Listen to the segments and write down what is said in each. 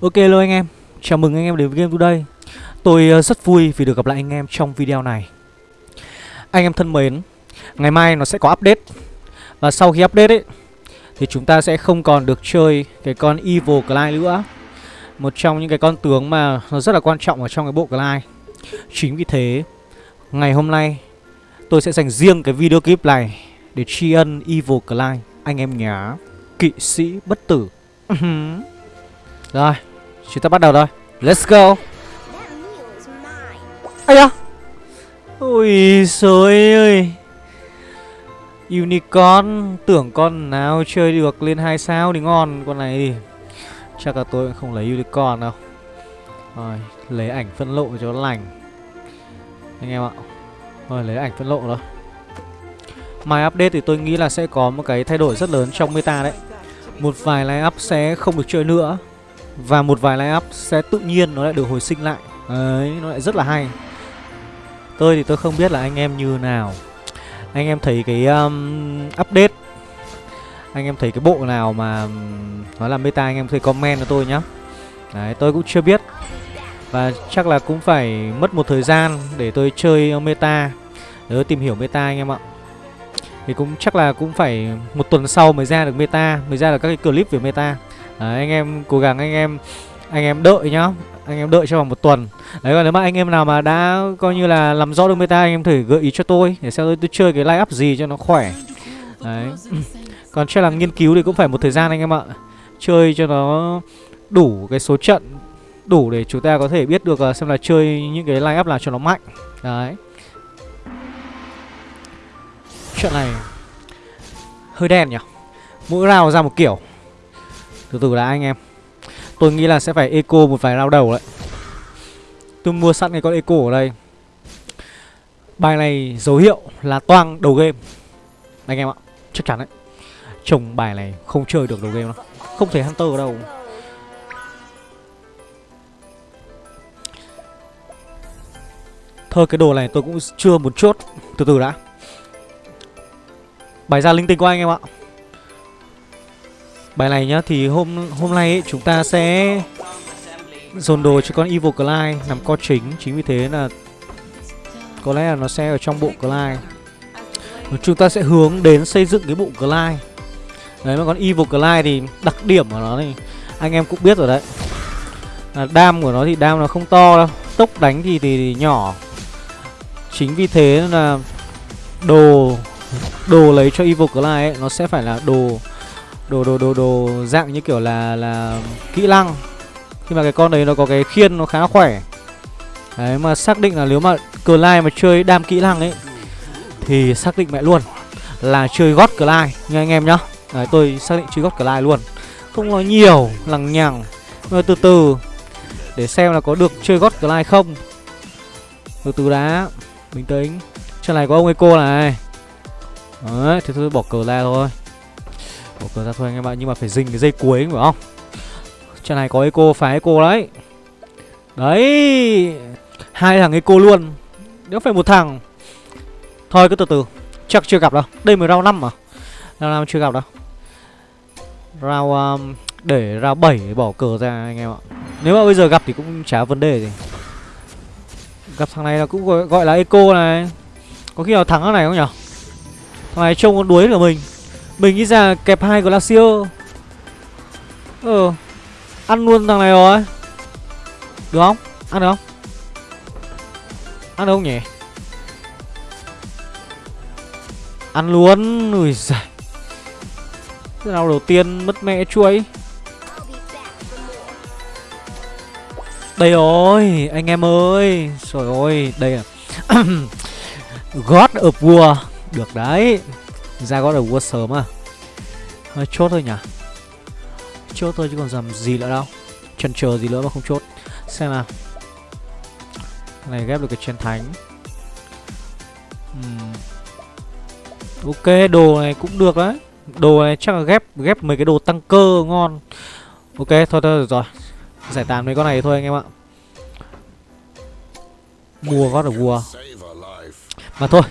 Ok hello anh em, chào mừng anh em đến với Game Today. Tôi ờ, rất vui vì được gặp lại anh em trong video này. Anh em thân mến, ngày mai nó sẽ có update. Và sau khi update ấy Thì chúng ta sẽ không còn được chơi cái con Evil Clyde nữa. Một trong những cái con tướng mà nó rất là quan trọng ở trong cái bộ Clyde. Chính vì thế, ngày hôm nay tôi sẽ dành riêng cái video clip này Để tri ân Evil Clyde. Anh em nhá, kỵ sĩ bất tử. Rồi, chúng ta bắt đầu thôi. Let's go. Ây da. Ôi trời ơi Unicorn, Tưởng con nào chơi được lên 2 sao thì ngon, Con này thì Chắc là tôi cũng không lấy Unicorn đâu. Rồi, lấy ảnh phân lộ cho lành. Anh em ạ. Rồi, lấy ảnh phân lộ thôi Mai update thì tôi nghĩ là sẽ có một cái thay đổi rất lớn trong meta đấy. Một vài line up sẽ không được chơi nữa. Và một vài line up sẽ tự nhiên nó lại được hồi sinh lại. Đấy, nó lại rất là hay. Tôi thì tôi không biết là anh em như nào. Anh em thấy cái um, update. Anh em thấy cái bộ nào mà um, Nó là meta anh em thấy comment cho tôi nhá. Đấy, tôi cũng chưa biết. Và chắc là cũng phải mất một thời gian để tôi chơi uh, meta. Để tôi tìm hiểu meta anh em ạ. Thì cũng chắc là cũng phải một tuần sau mới ra được meta Mới ra được các cái clip về meta. Đấy, anh em cố gắng anh em anh em đợi nhá. Anh em đợi cho vòng một tuần. Đấy còn nếu mà anh em nào mà đã coi như là làm rõ được meta anh em thử gợi ý cho tôi để xem tôi, tôi chơi cái line up gì cho nó khỏe. Đấy. Còn chơi là nghiên cứu thì cũng phải một thời gian anh em ạ. Chơi cho nó đủ cái số trận đủ để chúng ta có thể biết được ờ, xem là chơi những cái line up nào cho nó mạnh. Đấy. Trận này hơi đen nhỉ? Mỗi rào ra một kiểu từ từ đã anh em. Tôi nghĩ là sẽ phải eco một vài lao đầu đấy. Tôi mua sẵn cái con eco ở đây. Bài này dấu hiệu là toang đầu game. Anh em ạ, Chắc chắn đấy. Trồng bài này không chơi được đầu game đâu. Không thể Hunter ở đâu. Thôi, cái đồ này tôi cũng chưa một chốt Từ từ đã. Bài ra linh tinh của anh em ạ. Bài này nhá thì hôm hôm nay ấy, chúng ta sẽ dồn đồ cho con Evil Clyde nằm co chính. Chính vì thế là có lẽ là nó sẽ ở trong bộ Clyde. Chúng ta sẽ hướng đến xây dựng cái bộ Clyde. Đấy mà con Evil Clyde thì đặc điểm của nó thì anh em cũng biết rồi đấy. À, Đam của nó thì đam nó không to đâu. Tốc đánh thì, thì, thì nhỏ. Chính vì thế là đồ đồ lấy cho Evil Clyde ấy, nó sẽ phải là đồ đồ đồ đồ đồ dạng như kiểu là là kỹ năng. Khi mà cái con đấy nó có cái khiên nó khá khỏe. Đấy mà xác định là nếu mà cờ lai mà chơi đam kỹ năng ấy thì xác định mẹ luôn là chơi gót cờ lai, nha anh em nhá. Đấy tôi xác định chơi gót cờ lai luôn. Không nói nhiều lằng nhằng. Mà từ từ để xem là có được chơi gót cờ lai không. Từ từ đã bình tĩnh. Trên này có ông Eco này. Đấy thì tôi bỏ cờ lai thôi. Bỏ cờ ra thôi anh em ạ Nhưng mà phải dình cái dây cuối phải không? Trận này có eco phải eco đấy. Đấy hai thằng eco luôn. Nếu phải một thằng. Thôi cứ từ từ. Chắc chưa gặp đâu. Đây mới round 5 mà. Round 5 chưa gặp đâu. Round um, Để round 7 bỏ cờ ra anh em ạ. Nếu mà bây giờ gặp thì cũng chả vấn đề gì. Gặp thằng này là cũng gọi, gọi là eco này. Có khi nào thắng thằng này không nhở? Thằng này trông con đuối của mình mình nghĩ ra kẹp hai Glacier. Ờ Ăn luôn thằng này rồi. Được không? Ăn được không? Ăn được không nhỉ? Ăn luôn. Ui giời. Thế nào đầu tiên mất mẹ chuối Đây rồi, Anh em ơi. Trời ơi, Đây à. God of War. Được đấy ra God of War sớm à? Hơi chốt thôi nhỉ? Chốt thôi chứ còn làm gì nữa đâu. Chần chờ gì nữa mà không chốt. Xem nào. Cái này ghép được cái chiến thánh. Uhm. Ok, đồ này cũng được đấy. Đồ này chắc là ghép ghép mấy cái đồ tăng cơ ngon. Ok, thôi thôi, rồi rồi. Giải tán mấy con này thôi anh em ạ. Mua God of War Mà thôi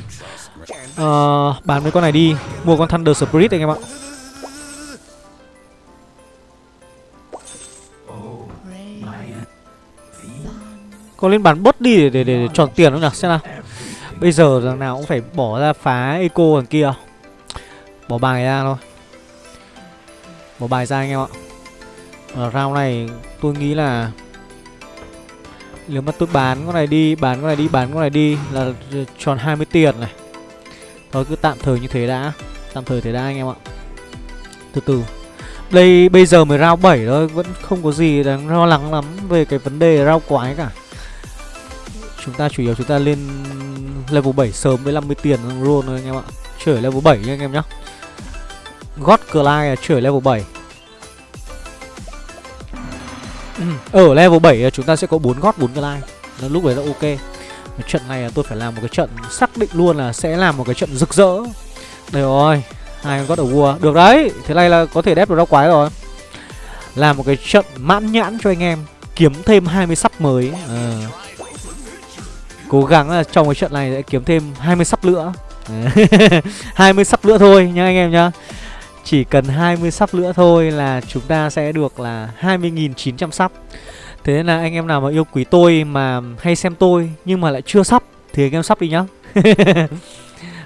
uh, Bán mấy con này đi. Mua con Thunder Spirit anh em ạ. Có lên bán bớt đi để, để, để, để tròn tiền không nhỉ? Xem nào. Bây giờ thằng nào cũng phải bỏ ra phá eco thằng kia. Bỏ bài ra thôi. Bỏ bài ra anh em ạ. Ở round này tôi nghĩ là Nếu mà tôi bán con này đi Bán con này đi, bán con này đi Là tròn 20 tiền này. Thôi, cứ tạm thời như thế đã. Tạm thời thế đã, anh em ạ. Từ từ. Đây, bây giờ mới round 7 thôi. Vẫn không có gì đáng lo lắng lắm Về cái vấn đề round quái cả. Chúng ta chủ yếu chúng ta lên level 7 sớm với 50 tiền luôn thôi, anh em ạ. Chửi level 7 nha anh em nhá. God Clyde chửi level 7 ừ, Ở level 7 chúng ta sẽ có 4 God 4 Clyde. Lúc đấy là ok cái trận này tôi phải làm một cái trận xác định luôn là sẽ làm một cái trận rực rỡ. Đây rồi, hai con God of War Được đấy, Thế này là có thể đép được rau quái rồi. Làm một cái trận mãn nhãn cho anh em, Kiếm thêm 20 sắp mới. À. Cố gắng là trong cái trận này sẽ kiếm thêm 20 sắp nữa 20 sắp nữa thôi nha anh em nhá. Chỉ cần 20 sắp nữa thôi là chúng ta sẽ được là 20.900 sắp. Thế nên là anh em nào mà yêu quý tôi mà hay xem tôi nhưng mà lại chưa sắp thì anh em sắp đi nhá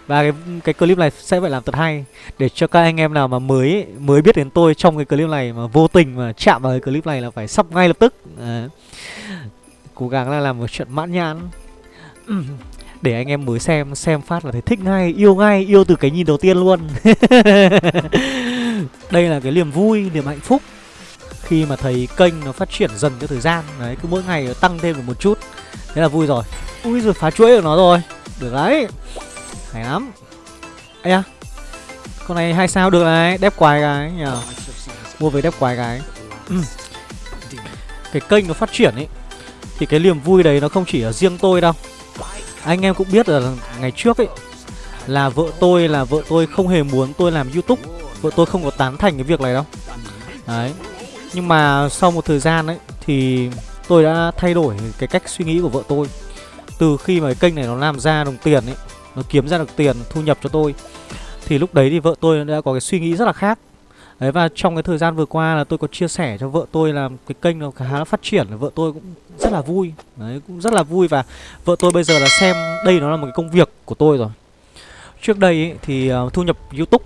Và cái cái clip này sẽ phải làm thật hay để cho các anh em nào mà mới mới biết đến tôi trong cái clip này mà vô tình mà chạm vào cái clip này là phải sắp ngay lập tức. À. Cố gắng là làm một trận mãn nhãn để anh em mới xem xem phát là thấy thích ngay, yêu ngay, yêu từ cái nhìn đầu tiên luôn đây là cái niềm vui, niềm hạnh phúc khi mà thấy kênh nó phát triển dần theo thời gian. Đấy, cứ mỗi ngày nó tăng thêm được một chút. Thế là vui rồi. Ui rồi phá chuỗi được nó rồi. Được đấy. Hay lắm. Ấy à con này hai sao được đấy đép quái cái nhờ. Mua về đép quái cái cái kênh nó phát triển ấy, thì cái niềm vui đấy nó không chỉ ở riêng tôi đâu. Anh em cũng biết là ngày trước ấy, Là vợ tôi, là vợ tôi không hề muốn tôi làm youtube. Vợ tôi không có tán thành cái việc này đâu. Đấy. Nhưng mà sau một thời gian ấy Thì tôi đã thay đổi cái cách suy nghĩ của vợ tôi. Từ khi mà cái kênh này nó làm ra đồng tiền ấy Nó kiếm ra được tiền thu nhập cho tôi Thì lúc đấy thì vợ tôi đã có cái suy nghĩ rất là khác. Đấy và trong cái thời gian vừa qua là tôi có chia sẻ cho vợ tôi là cái kênh nó khá là phát triển Vợ tôi cũng rất là vui. Đấy cũng rất là vui và vợ tôi bây giờ là xem đây nó là một cái công việc của tôi rồi. Trước đây ấy, thì ờ, thu nhập Youtube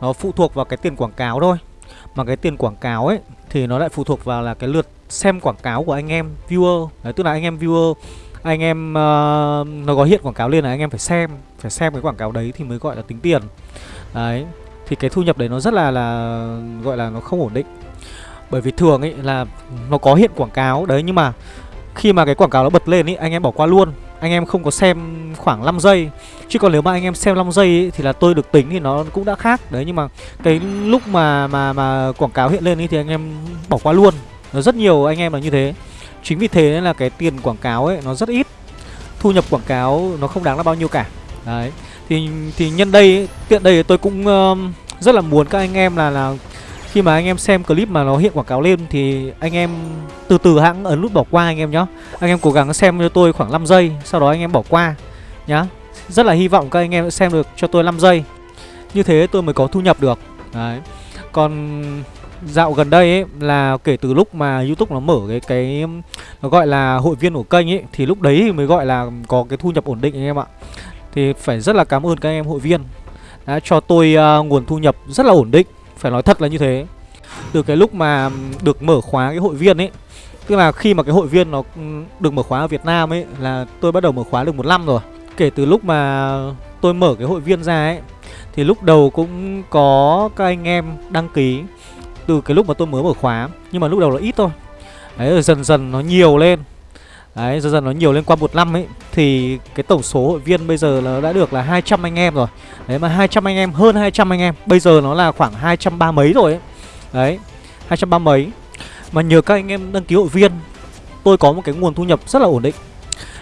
nó phụ thuộc vào cái tiền quảng cáo thôi. Mà cái tiền quảng cáo ấy thì nó lại phụ thuộc vào là cái lượt xem quảng cáo của anh em viewer. Đấy tức là anh em viewer anh em uh, nó có hiện quảng cáo lên là anh em phải xem phải xem cái quảng cáo đấy thì mới gọi là tính tiền. Đấy thì cái thu nhập đấy nó rất là là gọi là nó không ổn định. Bởi vì thường ấy là nó có hiện quảng cáo đấy nhưng mà khi mà cái quảng cáo nó bật lên ấy anh em bỏ qua luôn anh em không có xem khoảng 5 giây. Chứ còn nếu mà anh em xem 5 giây ấy, thì là tôi được tính thì nó cũng đã khác. Đấy nhưng mà cái lúc mà mà mà quảng cáo hiện lên ấy thì anh em bỏ qua luôn. Nó rất nhiều anh em là như thế. Chính vì thế nên là cái tiền quảng cáo ấy nó rất ít. Thu nhập quảng cáo nó không đáng là bao nhiêu cả. Đấy. Thì thì nhân đây tiện đây tôi cũng uh, rất là muốn các anh em là là khi mà anh em xem clip mà nó hiện quảng cáo lên thì anh em từ từ hãng ấn nút bỏ qua anh em nhá. Anh em cố gắng xem cho tôi khoảng 5 giây, sau đó anh em bỏ qua nhá. Rất là hy vọng các anh em sẽ xem được cho tôi 5 giây. Như thế tôi mới có thu nhập được. Đấy. Còn dạo gần đây ấy là kể từ lúc mà YouTube nó mở cái cái nó gọi là hội viên của kênh ấy thì lúc đấy mới gọi là có cái thu nhập ổn định anh em ạ. Thì phải rất là cảm ơn các anh em hội viên đã cho tôi uh, nguồn thu nhập rất là ổn định phải nói thật là như thế. Từ cái lúc mà được mở khóa cái hội viên ấy, Tức là khi mà cái hội viên nó ừ, được mở khóa ở Việt Nam ấy Là tôi bắt đầu mở khóa được một năm rồi. Kể từ lúc mà tôi mở cái hội viên ra ấy, Thì lúc đầu cũng có các anh em đăng ký Từ cái lúc mà tôi mới mở khóa, Nhưng mà lúc đầu là ít thôi. Đấy, rồi dần dần nó nhiều lên. Đấy, dần dần nó nhiều lên qua một năm ấy Thì cái tổng số hội viên bây giờ nó đã được là 200 anh em rồi. Đấy mà 200 anh em, hơn 200 anh em Bây giờ nó là khoảng 230 mấy rồi ấy. Đấy, 230 mấy. Mà nhờ các anh em đăng ký hội viên Tôi có một cái nguồn thu nhập rất là ổn định.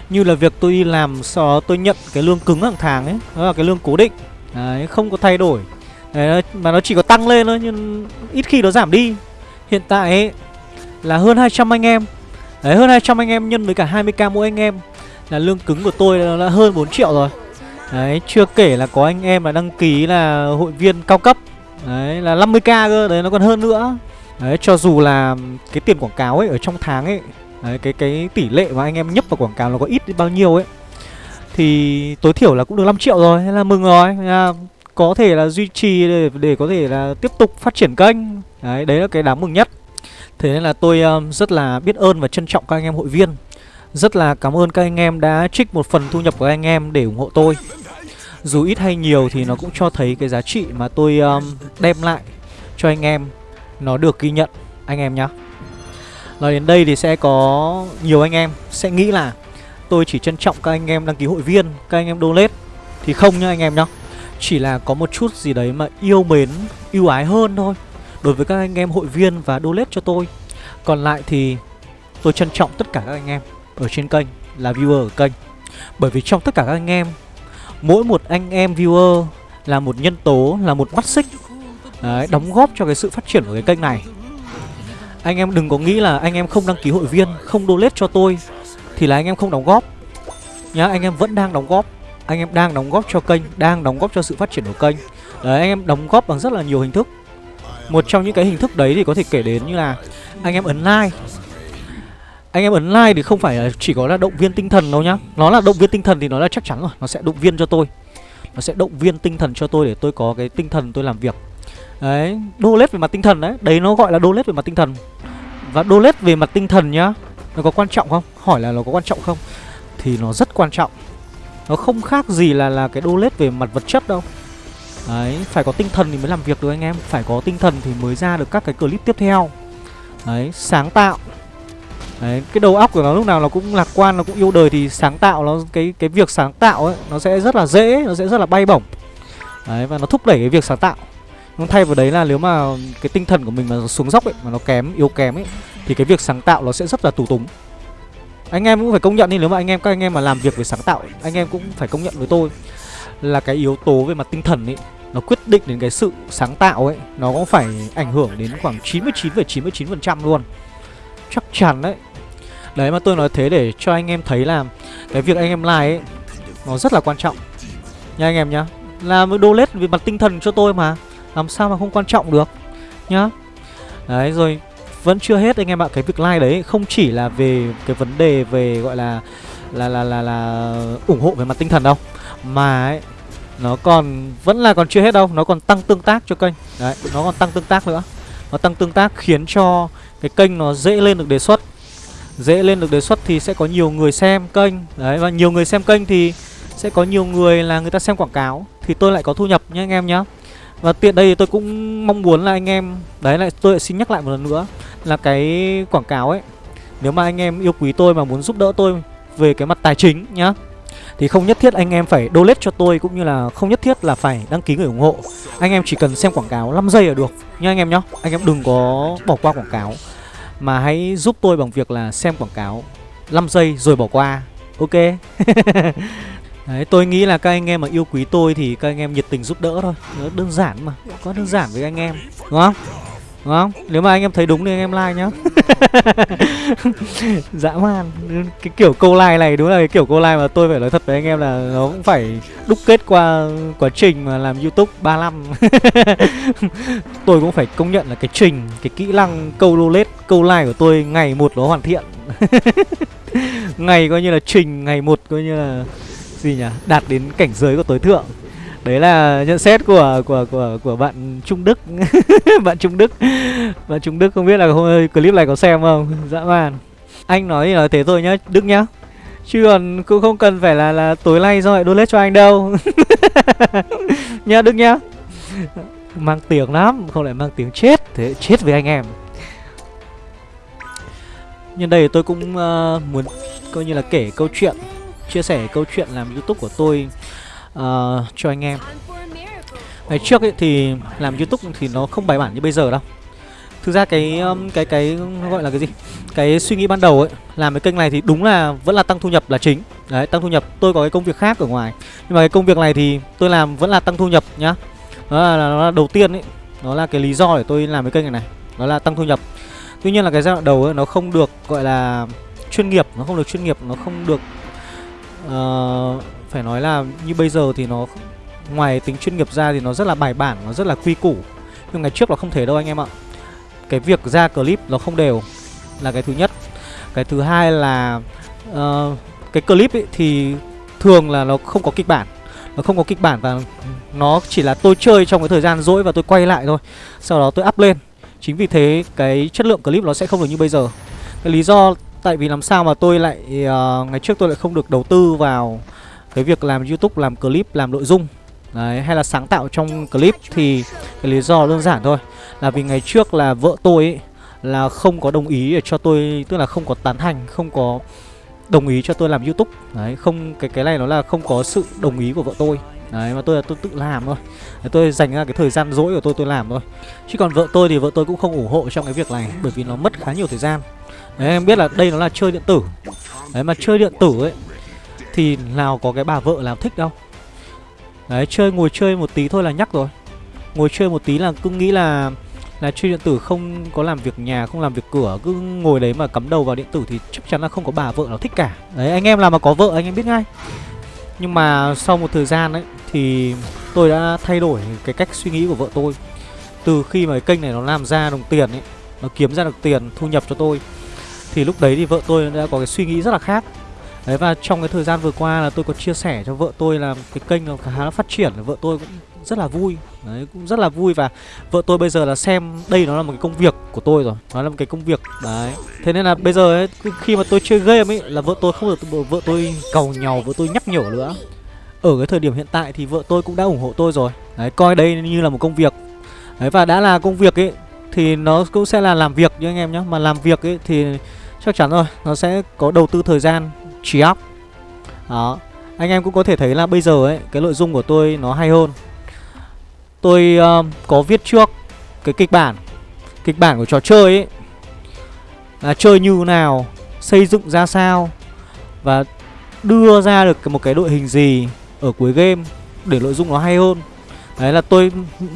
Như là việc tôi đi làm sau đó tôi nhận cái lương cứng hàng tháng ấy Đó là cái lương cố định. Đấy, không có thay đổi. Đấy, mà nó chỉ có tăng lên thôi nhưng ít khi nó giảm đi. Hiện tại ấy, là hơn 200 anh em. Đấy hơn 200 anh em nhân với cả 20k mỗi anh em Là lương cứng của tôi là, là hơn 4 triệu rồi Đấy chưa kể là có anh em là đăng ký là hội viên cao cấp Đấy là 50k cơ Đấy nó còn hơn nữa Đấy cho dù là cái tiền quảng cáo ấy ở trong tháng ấy Đấy, cái cái tỷ lệ mà anh em nhấp vào quảng cáo nó có ít bao nhiêu ấy thì tối thiểu là cũng được 5 triệu rồi, thế là mừng rồi. là Có thể là duy trì để để có thể là tiếp tục phát triển kênh. Đấy, đấy là cái đáng mừng nhất. Thế nên là tôi ờ, rất là biết ơn và trân trọng các anh em hội viên. Rất là cảm ơn các anh em đã trích một phần thu nhập của anh em để ủng hộ tôi. Dù ít hay nhiều thì nó cũng cho thấy cái giá trị mà tôi um, đem lại cho anh em nó được ghi nhận anh em nhé. Nói đến đây thì sẽ có nhiều anh em sẽ nghĩ là tôi chỉ trân trọng các anh em đăng ký hội viên, các anh em donate thì không nhá anh em nhá. Chỉ là có một chút gì đấy mà yêu mến, yêu ái hơn thôi đối với các anh em hội viên và donate cho tôi. Còn lại thì tôi trân trọng tất cả các anh em ở trên kênh là viewer ở kênh. Bởi vì trong tất cả các anh em, mỗi một anh em viewer là một nhân tố, là một mắt xích Đấy, đóng góp cho cái sự phát triển của cái kênh này. Anh em đừng có nghĩ là anh em không đăng ký hội viên Không donate cho tôi Thì là anh em không đóng góp. Nhá, anh em vẫn đang đóng góp. Anh em đang đóng góp cho kênh Đang đóng góp cho sự phát triển của kênh. Đấy, anh em đóng góp bằng rất là nhiều hình thức. Một trong những cái hình thức đấy thì có thể kể đến như là Anh em ấn like anh em ấn like thì không phải là chỉ có là động viên tinh thần đâu nhá. Nó là động viên tinh thần thì nó là chắc chắn rồi. Nó sẽ động viên cho tôi. Nó sẽ động viên tinh thần cho tôi để tôi có cái tinh thần tôi làm việc. Đấy, đô lết về mặt tinh thần đấy. Đấy nó gọi là đô lết về mặt tinh thần. Và đô lết về mặt tinh thần nhá Nó có quan trọng không? Hỏi là nó có quan trọng không? Thì nó rất quan trọng. Nó không khác gì là là cái đô lết về mặt vật chất đâu. Đấy, phải có tinh thần thì mới làm việc được anh em Phải có tinh thần thì mới ra được các cái clip tiếp theo Đấy, sáng tạo Đấy, cái đầu óc của nó lúc nào nó cũng lạc quan, nó cũng yêu đời thì sáng tạo nó cái cái việc sáng tạo ấy nó sẽ rất là dễ, nó sẽ rất là bay bổng. Đấy và nó thúc đẩy cái việc sáng tạo. Nhưng thay vào đấy là nếu mà cái tinh thần của mình mà xuống dốc ấy mà nó kém, yếu kém ấy thì cái việc sáng tạo nó sẽ rất là tù túng. Anh em cũng phải công nhận đi nếu mà anh em các anh em mà làm việc về sáng tạo, anh em cũng phải công nhận với tôi là cái yếu tố về mặt tinh thần ấy nó quyết định đến cái sự sáng tạo ấy, nó cũng phải ảnh hưởng đến khoảng 99,99% ,99 luôn. Chắc chắn đấy. Đấy mà tôi nói thế để cho anh em thấy là Cái việc anh em like ấy Nó rất là quan trọng. Nha anh em nhá Làm đô lết về mặt tinh thần cho tôi mà Làm sao mà không quan trọng được Nhá. Đấy rồi Vẫn chưa hết anh em ạ Cái việc like đấy không chỉ là về cái vấn đề về gọi là Là là là là ủng hộ về mặt tinh thần đâu. Mà ấy, Nó còn, Vẫn là còn chưa hết đâu, Nó còn tăng tương tác cho kênh. Đấy, Nó còn tăng tương tác nữa. Nó tăng tương tác khiến cho cái kênh nó dễ lên được đề xuất. Dễ lên được đề xuất thì sẽ có nhiều người xem kênh. Đấy, và nhiều người xem kênh thì sẽ có nhiều người là người ta xem quảng cáo, thì tôi lại có thu nhập nhé anh em nhé và tiện đây thì tôi cũng mong muốn là anh em, đấy, lại tôi lại xin nhắc lại một lần nữa là cái quảng cáo ấy, nếu mà anh em yêu quý tôi mà muốn giúp đỡ tôi về cái mặt tài chính nhá thì không nhất thiết anh em phải donate cho tôi cũng như là không nhất thiết là phải đăng ký người ủng hộ. Anh em chỉ cần xem quảng cáo 5 giây là được. Nha anh em nhá anh em đừng có bỏ qua quảng cáo. Mà hãy giúp tôi bằng việc là xem quảng cáo 5 giây rồi bỏ qua. Ok? Đấy, tôi nghĩ là các anh em mà yêu quý tôi thì các anh em nhiệt tình giúp đỡ thôi. Nó đơn giản mà, có đơn giản với anh em Đúng không? Đúng không? Nếu mà anh em thấy đúng thì anh em like nhá. Dã man. Cái kiểu câu like này đúng là cái kiểu câu like mà tôi phải nói thật với anh em là Nó cũng phải đúc kết qua quá trình mà làm youtube 3 năm. Tôi cũng phải công nhận là cái trình Cái kỹ năng câu donate, câu like của tôi ngày một nó hoàn thiện. Ngày coi như là trình, ngày một coi như là Gì nhỉ? Đạt đến cảnh giới của tối thượng đấy là nhận xét của của của của bạn Trung Đức. Bạn Trung Đức. Bạn Trung Đức không biết là hôm clip này có xem không? Dã man. Anh nói thì nói thế thôi nhá Đức nhá. Chứ còn cũng không cần phải là là tối nay do lại donate cho anh đâu. Nhá Đức nhá. Mang tiếng lắm không lại mang tiếng chết. Thế chết với anh em. Nhân đây tôi cũng uh, muốn coi như là kể câu chuyện chia sẻ câu chuyện làm youtube của tôi uh, cho anh em Ngày trước ấy thì làm YouTube thì nó không bài bản như bây giờ đâu Thực ra cái cái cái gọi là cái gì? Cái suy nghĩ ban đầu ấy làm cái kênh này thì đúng là vẫn là tăng thu nhập là chính. Đấy, tăng thu nhập. Tôi có cái công việc khác ở ngoài. Nhưng mà cái công việc này thì tôi làm vẫn là tăng thu nhập nhá. Đó là, nó là đầu tiên ấy, nó là cái lý do để tôi làm cái kênh này này. Đó là tăng thu nhập. Tuy nhiên là cái giai đoạn đầu ấy nó không được gọi là chuyên nghiệp, nó không được chuyên nghiệp, nó không được uh, phải nói là như bây giờ thì nó ngoài tính chuyên nghiệp ra thì nó rất là bài bản, nó rất là quy củ. Nhưng ngày trước là không thể đâu anh em ạ. Cái việc ra clip nó không đều là cái thứ nhất. cái thứ hai là uh, cái clip ấy thì thường là nó không có kịch bản nó không có kịch bản và nó chỉ là tôi chơi trong cái thời gian rỗi và tôi quay lại thôi sau đó tôi up lên chính vì thế cái chất lượng clip nó sẽ không được như bây giờ cái lý do tại vì làm sao mà tôi lại uh, ngày trước tôi lại không được đầu tư vào cái việc làm youtube làm clip làm nội dung Đấy, hay là sáng tạo trong clip thì cái lý do đơn giản thôi. Là vì ngày trước là vợ tôi ấy, là không có đồng ý để cho tôi tức là không có tán thành không có đồng ý cho tôi làm youtube. Đấy không cái cái này nó là không có sự đồng ý của vợ tôi. Đấy mà tôi là tôi tự làm thôi. Đấy, tôi dành ra cái thời gian rỗi của tôi tôi làm thôi. Chứ còn vợ tôi thì vợ tôi cũng không ủng hộ trong cái việc này bởi vì nó mất khá nhiều thời gian. Đấy em biết là đây nó là chơi điện tử. Đấy mà chơi điện tử ấy thì nào có cái bà vợ nào thích đâu. Đấy, chơi, ngồi chơi một tí thôi là nhắc rồi. Ngồi chơi một tí là cứ nghĩ là là chơi điện tử không có làm việc nhà, không làm việc cửa, cứ ngồi đấy mà cắm đầu vào điện tử thì chắc chắn là không có bà vợ nào thích cả. Đấy, anh em làm mà có vợ anh em biết ngay. Nhưng mà sau một thời gian ấy, thì tôi đã thay đổi cái cách suy nghĩ của vợ tôi. Từ khi mà cái kênh này nó làm ra đồng tiền ấy, nó kiếm ra được tiền, thu nhập cho tôi, thì lúc đấy thì vợ tôi đã có cái suy nghĩ rất là khác đấy, và trong cái thời gian vừa qua là tôi có chia sẻ cho vợ tôi là cái kênh nó khá là phát triển vợ tôi cũng rất là vui. Đấy, cũng rất là vui và vợ tôi bây giờ là xem, đây nó là một cái công việc của tôi rồi, nó là một cái công việc. Đấy, thế nên là bây giờ ấy khi mà tôi chơi game ấy là vợ tôi không được, vợ tôi cầu nhau vợ tôi nhắc nhở nữa. Ở cái thời điểm hiện tại thì vợ tôi cũng đã ủng hộ tôi rồi. Đấy, coi đây như là một công việc. Đấy, và đã là công việc ấy thì nó cũng sẽ là làm việc như anh em nhé mà làm việc ấy thì chắc chắn rồi, nó sẽ có đầu tư thời gian trí óc đó. Anh em cũng có thể thấy là bây giờ ấy cái nội dung của tôi nó hay hơn. Tôi uh, có viết trước cái kịch bản kịch bản của trò chơi ấy là chơi như nào xây dựng ra sao và đưa ra được một cái đội hình gì ở cuối game để nội dung nó hay hơn. Đấy là tôi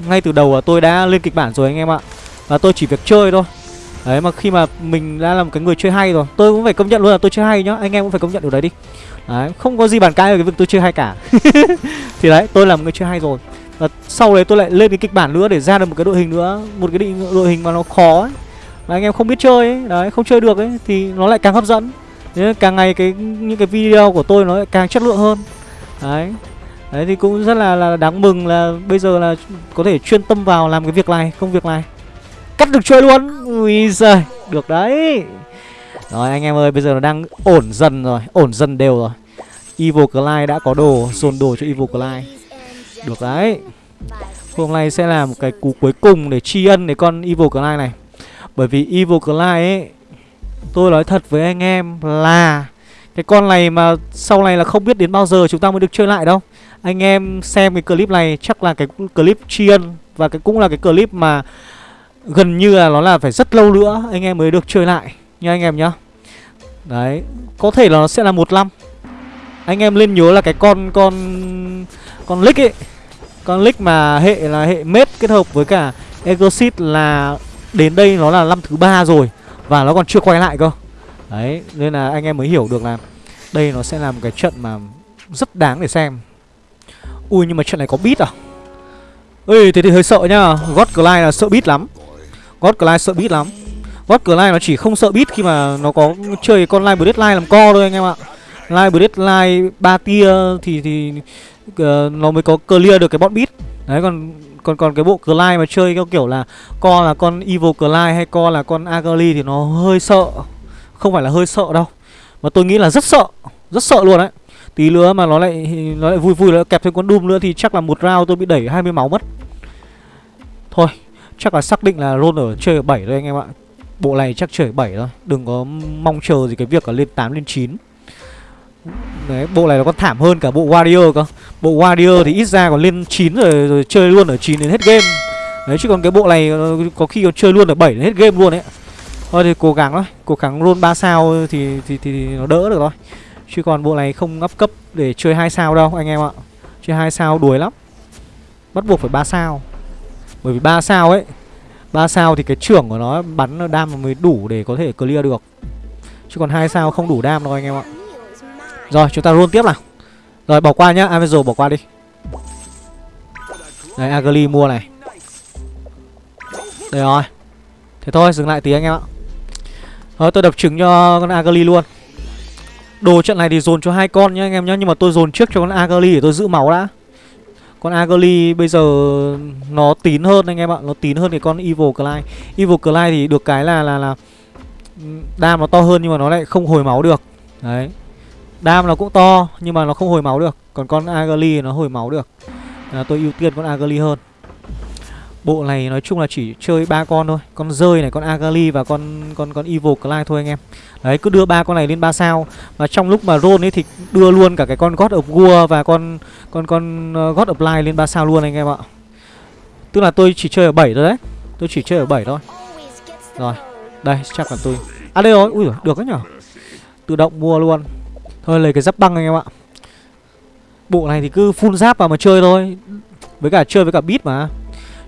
ngay từ đầu là tôi đã lên kịch bản rồi anh em ạ. Và tôi chỉ việc chơi thôi. Đấy mà khi mà mình đã là một cái người chơi hay rồi Tôi cũng phải công nhận luôn là tôi chơi hay nhá Anh em cũng phải công nhận điều đấy đi. Đấy không có gì bàn cãi về cái việc tôi chơi hay cả. Thì đấy tôi là một người chơi hay rồi. Và sau đấy tôi lại lên cái kịch bản nữa để ra được một cái đội hình nữa Một cái định đội hình mà nó khó ấy. Mà anh em không biết chơi ấy Đấy không chơi được ấy Thì nó lại càng hấp dẫn. Thế càng ngày cái những cái video của tôi nó lại càng chất lượng hơn. Đấy. Đấy thì cũng rất là, là đáng mừng là bây giờ là có thể chuyên tâm vào làm cái việc này, công việc này. Cắt được chơi luôn. Ui giời, Được đấy. Rồi, anh em ơi, Bây giờ nó đang ổn dần rồi, Ổn dần đều rồi. Evil Clyde đã có đồ, Dồn đồ cho Evil Clyde. Được đấy. Hôm nay sẽ là một cái cú cuối cùng Để tri ân để con Evil Clyde này. Bởi vì Evil Clyde ấy, Tôi nói thật với anh em là Cái con này mà sau này là không biết đến bao giờ chúng ta mới được chơi lại đâu. Anh em xem cái clip này chắc là cái clip tri ân Và cái cũng là cái clip mà gần như là nó là phải rất lâu nữa anh em mới được chơi lại, nha anh em nhá. Đấy, có thể là nó sẽ là một năm. Anh em lên nhớ là cái con con con lick ấy. Con lick mà hệ là hệ mết kết hợp với cả exit là đến đây nó là năm thứ ba rồi và nó còn chưa quay lại cơ. Đấy, nên là anh em mới hiểu được là đây nó sẽ là một cái trận mà rất đáng để xem. Ui, nhưng mà trận này có bit à? Ui thế thì hơi sợ nhá. God Clyde là sợ bit lắm. God Clyde sợ beat lắm. God Clyde nó chỉ không sợ beat khi mà nó có chơi con Live Deadline làm co thôi anh em ạ. Live Deadline ba tia thì thì uh, nó mới có clear được cái bọn beat. Đấy còn còn còn cái bộ Clyde mà chơi theo kiểu là co là con Evil Clyde hay co là con Agali thì nó hơi sợ. Không phải là hơi sợ đâu Mà tôi nghĩ là rất sợ Rất sợ luôn đấy. Tí nữa mà nó lại nó lại vui vui nó kẹp thêm con Doom nữa thì chắc là một round tôi bị đẩy 20 máu mất. Thôi. Chắc là xác định là roll ở chơi 7 thôi anh em ạ. Bộ này chắc chơi 7 thôi. Đừng có mong chờ gì cái việc là lên 8 lên 9 Đấy, bộ này nó còn thảm hơn cả bộ Warrior cơ. Bộ Warrior thì ít ra còn lên 9 rồi, rồi chơi luôn ở 9 đến hết game. Đấy chứ còn cái bộ này ờ, có khi còn chơi luôn ở 7 đến hết game luôn ấy. Thôi thì cố gắng thôi. Cố gắng roll 3 sao thì, thì, thì, thì nó đỡ được thôi. Chứ còn bộ này không up cấp để chơi 2 sao đâu anh em ạ. Chơi 2 sao đuổi lắm. Bắt buộc phải 3 sao bởi vì ba sao ấy, ba sao thì cái trưởng của nó bắn nó đam mới đủ để có thể clear được. Chứ còn hai sao không đủ đam đâu anh em ạ. Rồi, chúng ta roll tiếp nào. Rồi, bỏ qua nhá, Avenger bỏ qua đi. Đấy, Agli mua này. Đây rồi. Thế thôi, dừng lại tí anh em ạ. Thôi, tôi đập trứng cho con Agali luôn. Đồ trận này thì dồn cho hai con nhá anh em nhá, Nhưng mà tôi dồn trước cho con Agali để tôi giữ máu đã. Con Agoli bây giờ nó tín hơn anh em ạ Nó tín hơn cái con Evil Clyde Evil Clyde thì được cái là là là Đam nó to hơn nhưng mà nó lại không hồi máu được. Đấy. Đam nó cũng to nhưng mà nó không hồi máu được Còn con Agoli nó hồi máu được. À, Tôi ưu tiên con Agoli hơn. Bộ này nói chung là chỉ chơi ba con thôi. Con rơi này, con Agali và con con con Evil Clyde thôi anh em. Đấy cứ đưa ba con này lên ba sao. Và trong lúc mà roll ấy thì đưa luôn cả cái con God of War và con con con ờ, God of Light lên ba sao luôn anh em ạ. Tức là tôi chỉ chơi ở 7 thôi đấy. Tôi chỉ chơi ở 7 thôi. Rồi. Đây chắc là tôi À đây rồi, ui giời, được đấy nhở. Tự động mua luôn. Thôi lấy cái giáp băng anh em ạ. Bộ này thì cứ full giáp vào mà chơi thôi. Với cả chơi với cả beat mà.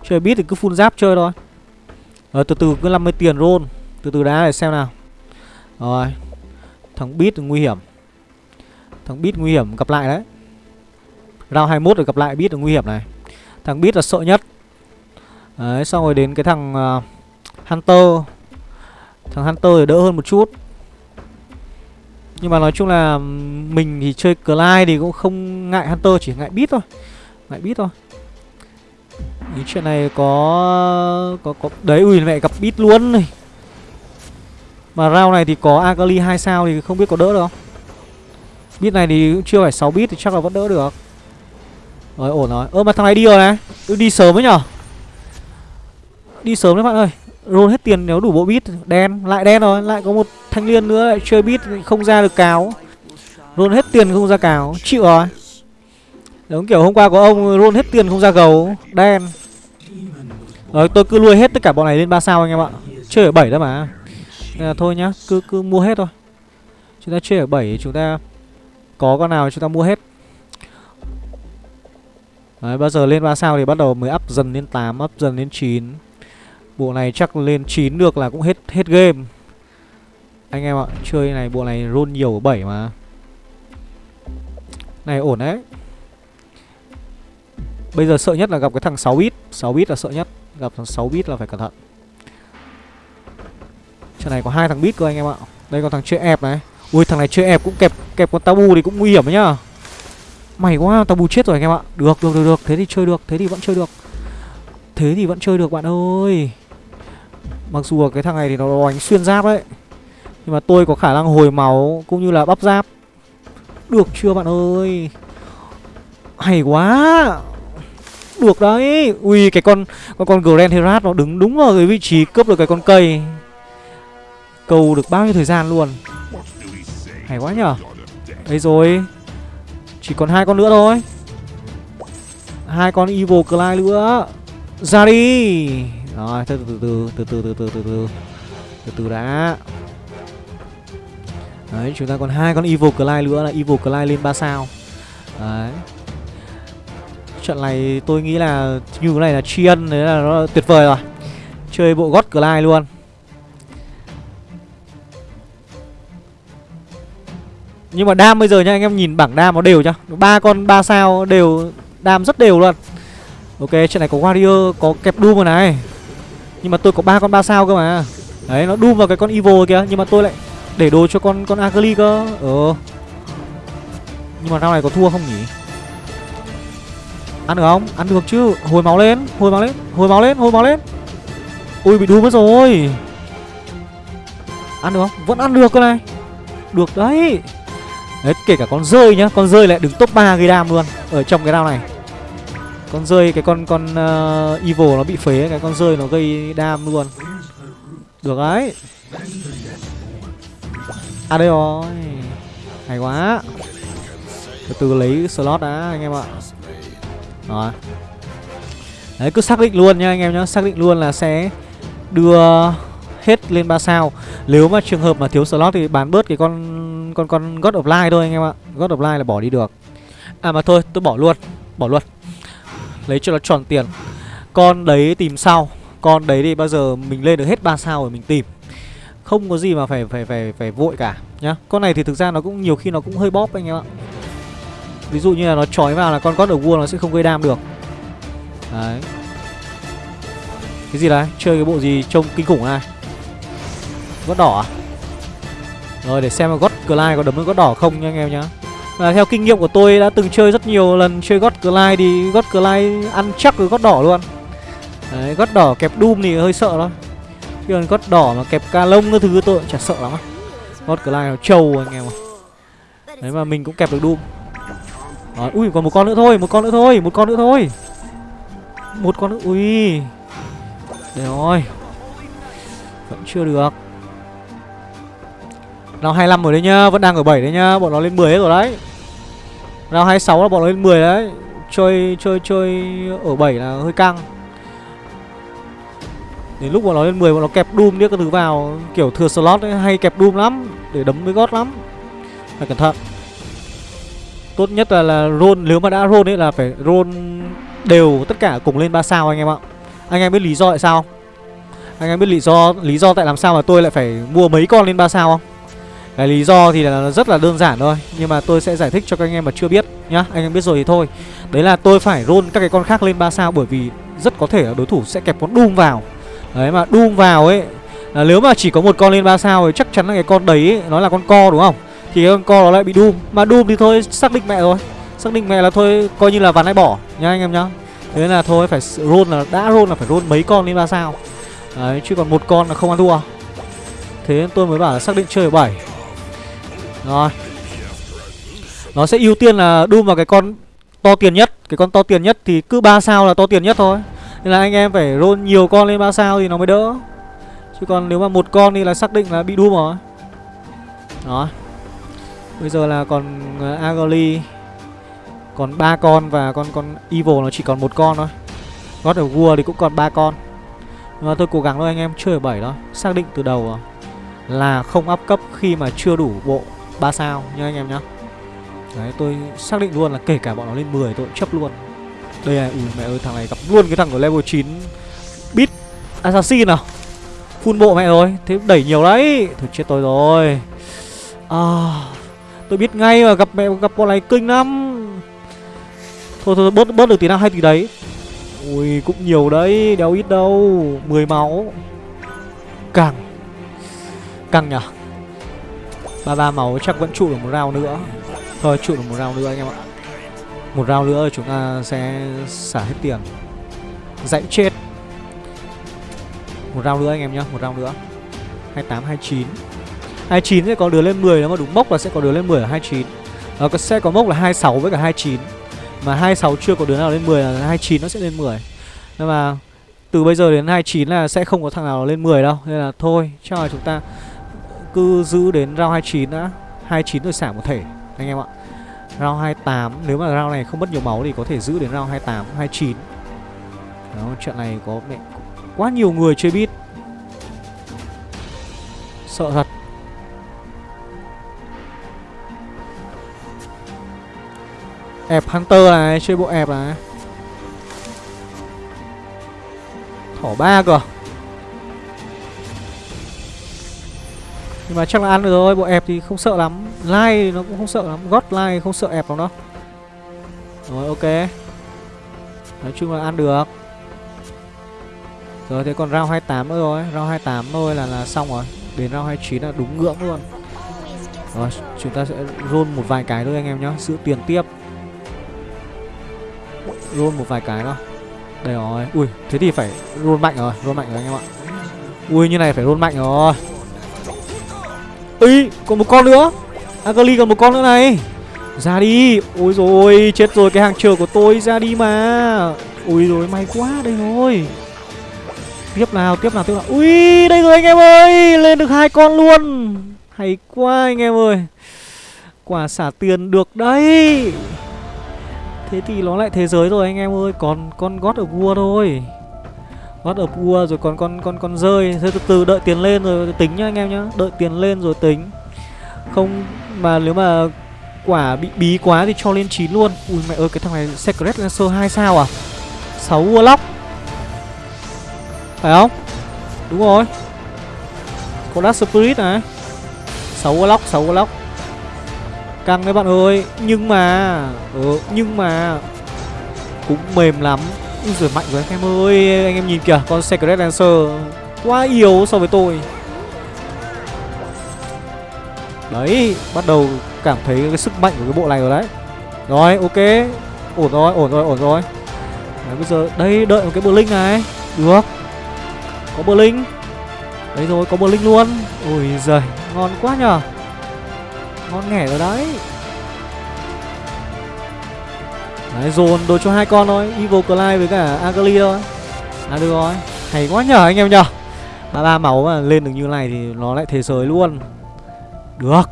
Chơi beat thì cứ full giáp chơi thôi. Rồi từ từ cứ 50 tiền roll. Từ từ đá để xem nào. Rồi. Thằng beat nguy hiểm. Thằng beat nguy hiểm gặp lại đấy. Round 21 rồi gặp lại beat là nguy hiểm này. Thằng beat là sợ nhất. Đấy xong rồi đến cái thằng uh, Hunter. Thằng Hunter thì đỡ hơn một chút. Nhưng mà nói chung là Mình thì chơi Clyde thì cũng không ngại Hunter Chỉ ngại beat thôi. Ngại beat thôi. Ý chuyện này có có có Đấy ui mẹ gặp bit luôn này. Mà round này thì có Agali 2 sao Thì không biết có đỡ được không? Bit này thì cũng chưa phải 6 bit Thì chắc là vẫn đỡ được. Rồi ổn rồi. Ơ mà thằng này đi rồi này. Tôi Đi sớm ấy nhở? Đi sớm đấy bạn ơi. Roll hết tiền nếu đủ bộ bit Đen, lại đen rồi. Lại có một thanh liên nữa lại chơi bit không ra được cáo. Roll hết tiền không ra cáo. Chịu rồi. Giống kiểu hôm qua có ông roll hết tiền không ra gấu. Đen. Rồi tôi cứ nuôi hết tất cả bọn này lên 3 sao anh em ạ. Chơi ở 7 đó mà. Nên là thôi nhá Cứ cứ mua hết thôi. Chúng ta chơi ở 7 chúng ta Có con nào chúng ta mua hết. Đấy, bao giờ lên 3 sao thì bắt đầu mới up dần lên 8, up dần lên 9 Bộ này chắc lên 9 được là cũng hết hết game. Anh em ạ, chơi này bộ này roll nhiều ở 7 mà. Này ổn đấy. Bây giờ sợ nhất là gặp cái thằng 6 bit. 6 bit là sợ nhất. Gặp thằng 6 bit là phải cẩn thận. Trận này có hai thằng bit cơ anh em ạ. Đây còn thằng chơi ép này. Ui, thằng này chơi ép cũng kẹp kẹp con tabu thì cũng nguy hiểm đấy nhá. Mày quá, tabu chết rồi anh em ạ. Được được được được. Thế thì chơi được, Thế thì vẫn chơi được. Thế thì vẫn chơi được, bạn ơi. Mặc dù cái thằng này thì nó đánh xuyên giáp đấy. Nhưng mà tôi có khả năng hồi máu Cũng như là bắp giáp. Được chưa bạn ơi? Hay quá. Được đấy Ui cái con Con con Grand Herat nó đứng đúng vào cái vị trí cướp được cái con cây Cầu được bao nhiêu thời gian luôn Hay quá nhở Đây rồi Chỉ còn hai con nữa thôi hai con Evil Clyde nữa ra đi rồi từ từ từ từ từ từ từ từ từ từ từ đã đấy chúng ta còn hai con evil Clyde nữa là evil Clyde lên 3 sao đấy trận này tôi nghĩ là như thế này là tri ân đấy là nó tuyệt vời rồi. Chơi bộ gót Clyde luôn. Nhưng mà đam bây giờ nha anh em nhìn bảng đam nó đều nhá. Ba con ba sao đều đam rất đều luôn. Ok, trận này có Warrior, có kẹp Doom rồi này. Nhưng mà tôi có ba con ba sao cơ mà. Đấy, nó Doom vào cái con Evil kìa Nhưng mà tôi lại để đồ cho con con Agli cơ. Ờ. Nhưng mà sau này có thua không nhỉ? Ăn được không? Ăn được chứ. Hồi máu lên, hồi máu lên, hồi máu lên, hồi máu lên. Ui, bị đu mất rồi. Ăn được không? Vẫn ăn được cơ này. Được đấy. Đấy, kể cả con rơi nhá. Con rơi lại đứng top 3 gây đam luôn Ở trong cái round này. Con rơi cái con con uh, evil nó bị phế cái con rơi nó gây đam luôn. Được đấy. À đây rồi. Hay quá. Từ từ lấy slot đã anh em ạ. Đó. đấy, cứ xác định luôn nha anh em nhá. Xác định luôn là sẽ đưa hết lên 3 sao. Nếu mà trường hợp mà thiếu slot thì bán bớt cái con con con God of Light thôi anh em ạ. God of Light là bỏ đi được. À mà thôi, tôi bỏ luôn. Bỏ luôn. Lấy cho nó tròn tiền. Con đấy tìm sau Con đấy thì bao giờ mình lên được hết 3 sao rồi mình tìm. Không có gì mà phải phải phải phải vội cả nhá. Con này thì thực ra nó cũng nhiều khi nó cũng hơi bóp anh em ạ. Ví dụ như là nó trói vào là con God of War nó sẽ không gây đam được. Đấy. Cái gì đấy Chơi cái bộ gì trông kinh khủng này? Gót đỏ à? Rồi để xem là gót Clyde có đấm được gót đỏ không nha anh em nhá. Và theo kinh nghiệm của tôi đã từng chơi rất nhiều lần chơi gót Clyde thì gót Clyde ăn chắc với gót đỏ luôn. Đấy, gót đỏ kẹp Doom thì hơi sợ thôi. Chứ còn gót đỏ mà kẹp ca lông cái thứ tôi cũng chả sợ lắm á. God Clyde nó trâu anh em ạ. Đấy mà mình cũng kẹp được Doom. Rồi, ui còn một con nữa thôi, một con nữa thôi, một con nữa thôi Một con nữa, ui Để rồi Vẫn chưa được Round 25 rồi đấy nhá, vẫn đang ở 7 đấy nhá, bọn nó lên 10 hết rồi đấy. Round 26 là bọn nó lên 10 đấy. Chơi chơi chơi ở 7 là hơi căng. Đến lúc bọn nó lên 10 bọn nó kẹp Doom điếc các thứ vào, kiểu thừa slot ấy hay kẹp Doom lắm để đấm với gót lắm. Phải cẩn thận. Tốt nhất là là roll nếu mà đã roll ấy là phải roll đều tất cả cùng lên 3 sao anh em ạ. Anh em biết lý do tại sao không? Anh em biết lý do lý do tại làm sao mà tôi lại phải mua mấy con lên 3 sao không? Cái lý do thì là rất là đơn giản thôi Nhưng mà tôi sẽ giải thích cho các anh em mà chưa biết nhá Anh em biết rồi thì thôi Đấy là tôi phải roll các cái con khác lên 3 sao Bởi vì rất có thể là đối thủ sẽ kẹp con Doom vào Đấy mà Doom vào ấy là Nếu mà chỉ có một con lên 3 sao thì chắc chắn là cái con đấy ấy, Nó là con co đúng không thì cái con co nó lại bị Doom Mà Doom thì thôi, xác định mẹ rồi. Xác định mẹ là thôi, coi như là ván này bỏ, nhá anh em nhá. Thế là thôi, phải roll là, đã roll là phải roll mấy con lên ba sao. Đấy, chứ còn một con là không ăn thua. Thế tôi mới bảo là xác định chơi ở 7 rồi. Nó sẽ ưu tiên là Doom vào cái con to tiền nhất. Cái con to tiền nhất thì cứ ba sao là to tiền nhất thôi. Nên là anh em phải roll nhiều con lên ba sao thì nó mới đỡ. Chứ còn nếu mà một con thì là xác định là bị Doom rồi. Đó Bây giờ là còn ờ, uh, Agoli Còn ba con và con con Evil nó chỉ còn một con thôi. God of War thì cũng còn ba con. Nhưng mà tôi cố gắng thôi anh em chơi ở 7 thôi Xác định từ đầu à, là không áp cấp khi mà chưa đủ bộ 3 sao nha anh em nhá. Đấy tôi xác định luôn là kể cả bọn nó lên 10 tôi cũng chấp luôn. Đây này, ui mẹ ơi thằng này gặp luôn cái thằng của level 9 Beat Assassin nào Full bộ mẹ rồi, thế đẩy nhiều đấy. Thôi chết tôi rồi. À. Tôi biết ngay mà gặp mẹ gặp bọn này kinh lắm. Thôi thôi bớt bớt được tí nào hay tí đấy. Ui cũng nhiều đấy, đéo ít đâu 10 máu. Càng Căng nhở? Ba ba máu chắc vẫn trụ được một round nữa. Thôi trụ được một round nữa anh em ạ. Một round nữa chúng ta sẽ xả hết tiền. Dãy chết. Một round nữa anh em nhá Một round nữa. 28, 29 29 sẽ có đứa lên 10 Nếu mà đúng mốc là sẽ có đứa lên 10 ở 29 Nó ờ, sẽ có mốc là 26 với cả 29 Mà 26 chưa có đứa nào lên 10 là 29 nó sẽ lên 10 Nhưng mà từ bây giờ đến 29 là sẽ không có thằng nào lên 10 đâu. Nên là thôi chắc là chúng ta cứ giữ đến round 29 đã. 29 rồi xả một thể anh em ạ. Round 28 Nếu mà round này không mất nhiều máu thì có thể giữ đến round 28 29 Đó trận này có mẹ quá nhiều người chơi bit Sợ thật. Ẹp Hunter này Chơi bộ ẹp này. Thỏ ba cơ. Nhưng mà chắc là ăn được rồi, bộ ẹp thì không sợ lắm. Lai nó cũng không sợ lắm, gót lai không sợ ẹp lắm đâu. Rồi ok. Nói chung là ăn được. Rồi thế còn round 28 nữa rồi. Round 28 thôi là là xong rồi. Đến round 29 là đúng ngưỡng luôn. Rồi chúng ta sẽ roll một vài cái thôi anh em nhé Giữ tiền tiếp. Roll một vài cái nào Đây rồi. Ui, thế thì phải roll mạnh rồi, Roll mạnh rồi anh em ạ. Ui, như này phải roll mạnh rồi. Ý còn một con nữa. Agali còn một con nữa này. Ra đi. Ôi rồi chết rồi, cái hàng chờ của tôi ra đi mà. Ui rồi may quá đây rồi. Tiếp nào tiếp nào tiếp nào. Ui, đây rồi anh em ơi, Lên được hai con luôn. Hay quá anh em ơi. Quả xả tiền được đấy. Thế thì nó lại thế giới rồi anh em ơi, Còn con gót ở vua thôi. God of War rồi còn con con con rơi. Thế từ từ đợi tiền lên rồi tính nhá anh em nhá, Đợi tiền lên rồi tính. Không mà nếu mà quả bị bí quá thì cho lên 9 luôn. Ui mẹ ơi, cái thằng này Secret Lancer 2 sao à? 6 Warlock. Phải không? Đúng rồi. Có Dark Spirit này. 6 Warlock 6 Warlock. Căng đấy bạn ơi Nhưng mà ừ, Nhưng mà Cũng mềm lắm. Úi giời mạnh rồi anh em ơi Anh em nhìn kìa Con Secret Dancer Quá yếu so với tôi. Đấy Bắt đầu cảm thấy cái sức mạnh của cái bộ này rồi đấy. Rồi ok. Ổn rồi ổn rồi ổn rồi. Đấy bây giờ đây đợi một cái Blink này. Được. Có Blink Đấy rồi có Blink luôn. Ôi giời ngon quá nhờ. Ngon nghẻ rồi đấy. Đấy dồn đồ cho hai con thôi. Evil Clive với cả Agali thôi À được rồi. Hay quá nhờ anh em nhở, ba ba máu mà lên được như này thì nó lại thế giới luôn. Được.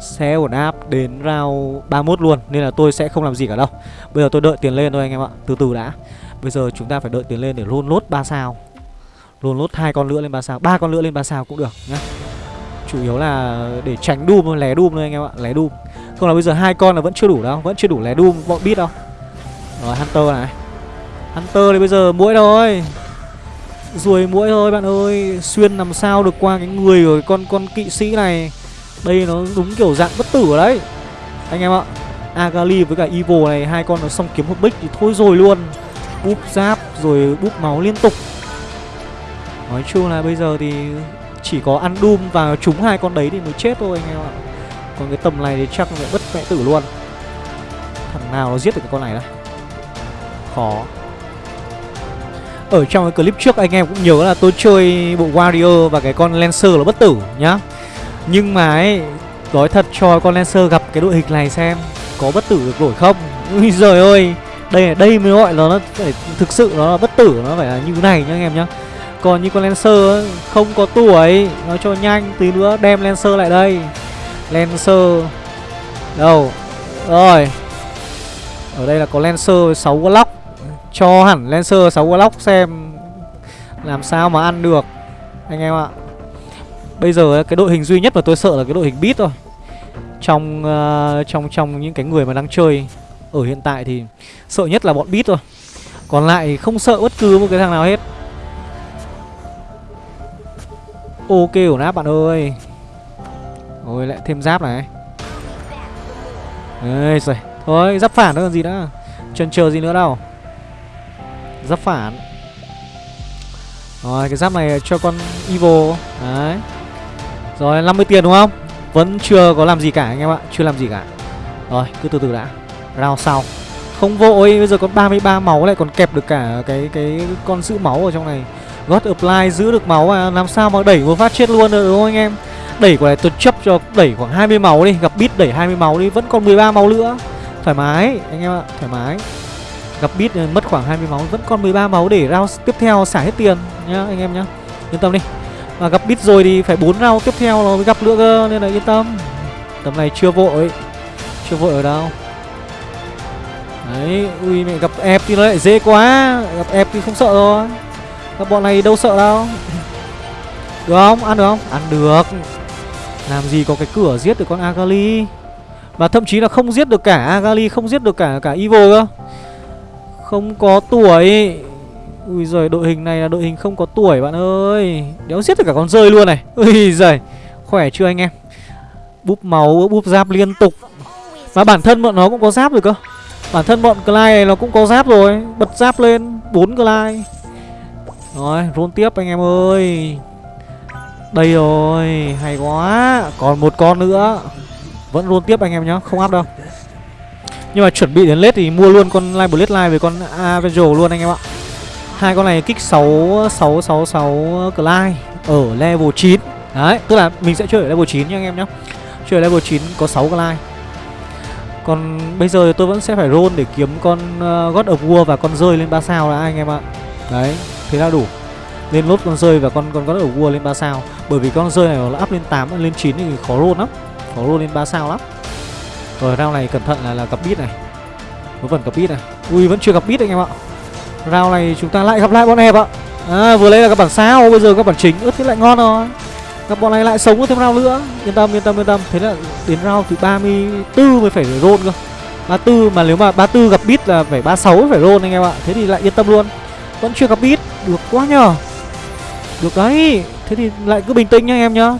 Xe ổn áp đến round 31 luôn Nên là tôi sẽ không làm gì cả đâu. Bây giờ tôi đợi tiền lên thôi anh em ạ. Từ từ đã. Bây giờ chúng ta phải đợi tiền lên để luôn lốt 3 sao. Luôn lốt hai con nữa lên 3 sao. Ba con nữa lên 3 sao cũng được nhá. Chủ yếu là để tránh Doom thôi, lé Doom thôi anh em ạ Lé Doom. Không là bây giờ hai con là vẫn chưa đủ đâu Vẫn chưa đủ lé Doom, bọn biết đâu. Rồi Hunter này. Hunter thì bây giờ mũi thôi. Ruồi mũi thôi bạn ơi. Xuyên làm sao được qua cái người của con con kỵ sĩ này. Đây nó đúng kiểu dạng bất tử ở đấy. Anh em ạ Agali với cả Evil này Hai con nó xong kiếm một bích thì thôi rồi luôn. Búp giáp rồi búp máu liên tục. Nói chung là bây giờ thì chỉ có ăn Doom và trúng hai con đấy thì mới chết thôi anh em ạ. Còn cái tầm này thì chắc là bất mẹ tử luôn. Thằng nào nó giết được cái con này đây? Khó. Ở trong cái clip trước anh em cũng nhớ là tôi chơi bộ Warrior và cái con Lancer là bất tử nhá. Nhưng mà ấy, Nói thật cho con Lancer gặp cái đội hình này xem, Có bất tử được nổi không? Ui giời ơi, Đây đây mới gọi là nó phải, thực sự nó là bất tử, Nó phải là như này nhá anh em nhá. Còn như con Lancer không có tuổi. Nó cho nhanh tí nữa đem Lancer lại đây. Lancer. Đâu? Rồi. Ở đây là có Lancer 6 Warlock cho hẳn Lancer 6 Warlock xem Làm sao mà ăn được Anh em ạ. Bây giờ cái đội hình duy nhất mà tôi sợ là cái đội hình beat thôi. Trong uh, trong trong những cái người mà đang chơi Ở hiện tại thì Sợ nhất là bọn beat thôi. Còn lại không sợ bất cứ một cái thằng nào hết. Ok ổn áp bạn ơi. Rồi lại thêm giáp này. Ê rồi Thôi, giáp phản nữa còn gì nữa. Chân chờ gì nữa đâu. Giáp phản. Rồi, cái giáp này cho con Evil Đấy. Rồi 50 tiền đúng không? Vẫn chưa có làm gì cả anh em ạ. Chưa làm gì cả. Rồi, cứ từ từ đã. Round sau. Không vội, Bây giờ còn 33 máu lại còn kẹp được cả cái cái con giữ máu ở trong này. God Apply, giữ được máu à Làm sao mà đẩy một phát chết luôn được, đúng không anh em? Đẩy quả này tôi chấp cho đẩy khoảng 20 máu đi, Gặp bit đẩy 20 máu đi, Vẫn còn 13 máu nữa. Thoải mái, anh em ạ, Thoải mái. Gặp bit ờ, mất khoảng 20 máu, Vẫn còn 13 máu để round tiếp theo xả hết tiền nhá, anh em nhá. Yên tâm đi. Mà gặp bit rồi thì phải 4 round tiếp theo nó mới gặp nữa cơ, Nên là yên tâm. Tầm này chưa vội Chưa vội ở đâu. Đấy, Ui, mẹ gặp ép thì nó lại dễ quá. Gặp ép thì không sợ rồi các bọn này đâu sợ đâu. Được không? Ăn được không? Ăn được. Làm gì có cái cửa giết được con Agali? Và thậm chí là không giết được cả Agali, Không giết được cả cả Evil cơ. Không có tuổi. Ui giời, đội hình này là đội hình không có tuổi, bạn ơi. Đéo giết được cả con rơi luôn này. Ui giời, Khỏe chưa anh em? Búp máu, búp giáp liên tục. Mà bản thân bọn nó cũng có giáp rồi cơ. Bản thân bọn Clyde này nó cũng có giáp rồi. Bật giáp lên 4 Clyde. Rồi run tiếp anh em ơi. Đây rồi Hay quá. Còn một con nữa. Vẫn run tiếp anh em nhá Không áp đâu. Nhưng mà chuẩn bị đến lết thì mua luôn con Live Blade Live với con Avenger luôn anh em ạ. Hai con này kích 6 6 6 6 Clyde ở level 9 Đấy, tức là mình sẽ chơi ở level 9 nha anh em nhá. Chơi ở level 9 có 6 Clyde. Còn bây giờ tôi vẫn sẽ phải roll để kiếm con uh, God of War và con rơi lên 3 sao là anh em ạ. Đấy, thế là đủ. Lên lốt con rơi và con con có of vua lên 3 sao. Bởi vì con rơi này nó up lên 8, lên 9 thì khó roll lắm. Khó roll lên 3 sao lắm. Rồi round này cẩn thận là là gặp bit này. Nó vẫn gặp bit này. Ui vẫn chưa gặp bit anh em ạ. Round này chúng ta lại gặp lại bọn hẹp ạ. À vừa lấy là các bản sao Bây giờ các bản chính Ướt thế lại ngon rồi. Các bọn này lại sống thêm round nữa. Yên tâm yên tâm yên tâm. Thế là đến round thứ 34 mới phải roll cơ. 34 mà nếu mà 34 gặp bit là phải 36 phải roll anh em ạ. Thế thì lại yên tâm luôn. Vẫn chưa gặp bit. Được quá nhờ. Được đấy. Thế thì lại cứ bình tĩnh nha anh em nhá.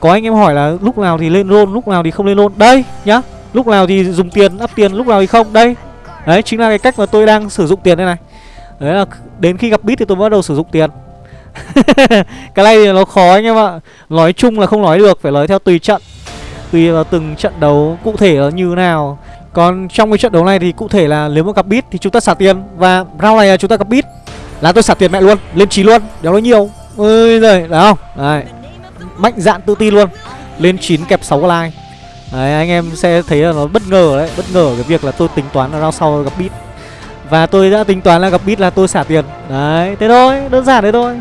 Có anh em hỏi là lúc nào thì lên roll Lúc nào thì không lên roll. Đây nhá. Lúc nào thì dùng tiền, up tiền, lúc nào thì không. Đây, đấy chính là cái cách mà tôi đang sử dụng tiền đây này. Đấy là đến khi gặp bit thì tôi bắt đầu sử dụng tiền. Cái này thì nó khó anh em ạ. Nói chung là không nói được phải nói theo tùy trận. Tùy vào từng trận đấu cụ thể là như nào. Còn trong cái trận đấu này thì cụ thể là nếu mà gặp bit thì chúng ta xả tiền. Và round này là chúng ta gặp bit là tôi sạc tiền mẹ luôn lên chín luôn đéo nói nhiều. Ơi rồi đấy không? Đấy. Mạnh dạn tự tin luôn. Lên 9 kẹp 6 like. Đấy anh em sẽ thấy là nó bất ngờ đấy Bất ngờ cái việc là tôi tính toán là round sau gặp bit Và tôi đã tính toán là gặp bit là tôi xả tiền. Đấy thế thôi đơn giản thế thôi.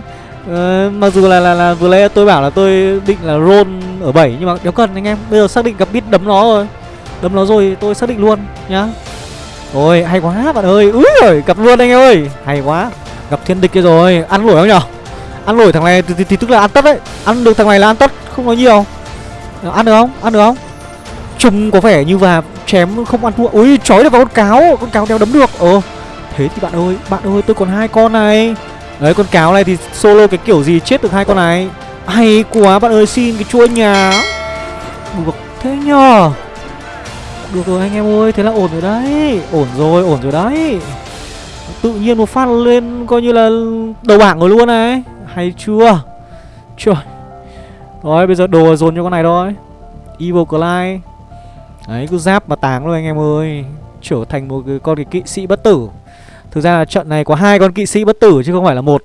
Ờ, Mặc dù là, là là vừa lấy tôi bảo là tôi định là roll ở 7 Nhưng mà đéo cần anh em. Bây giờ xác định gặp bit đấm nó rồi. Đấm nó rồi tôi xác định luôn nhá. Ôi hay quá bạn ơi. Úi rồi gặp luôn anh em ơi. Hay quá. Gặp thiên địch kia rồi. Ăn nổi không nhở? Ăn nổi thằng này thì, thì, thì tức là ăn tất đấy. Ăn được thằng này là ăn tất Không có nhiều. Ờ, ăn được không? Ăn được không? trùng có vẻ như và chém không ăn thua. Ui trói được vào con cáo. Con cáo đeo đấm được. Ờ Thế thì bạn ơi Bạn ơi tôi còn hai con này. Đấy con cáo này thì solo cái kiểu gì chết được hai con này? Hay quá bạn ơi xin cái chua nhà. Được thế nhờ Được rồi anh em ơi Thế là ổn rồi đấy. Ổn rồi ổn rồi đấy. Tự nhiên một phát lên coi như là đầu bảng rồi luôn này. Hay chưa? Trời. Rồi bây giờ đồ dồn cho con này thôi. Evil Clyde Đấy cứ giáp mà táng luôn anh em ơi. Trở thành một cái con cái kỵ sĩ bất tử. Thực ra là trận này có hai con kỵ sĩ bất tử chứ không phải là một.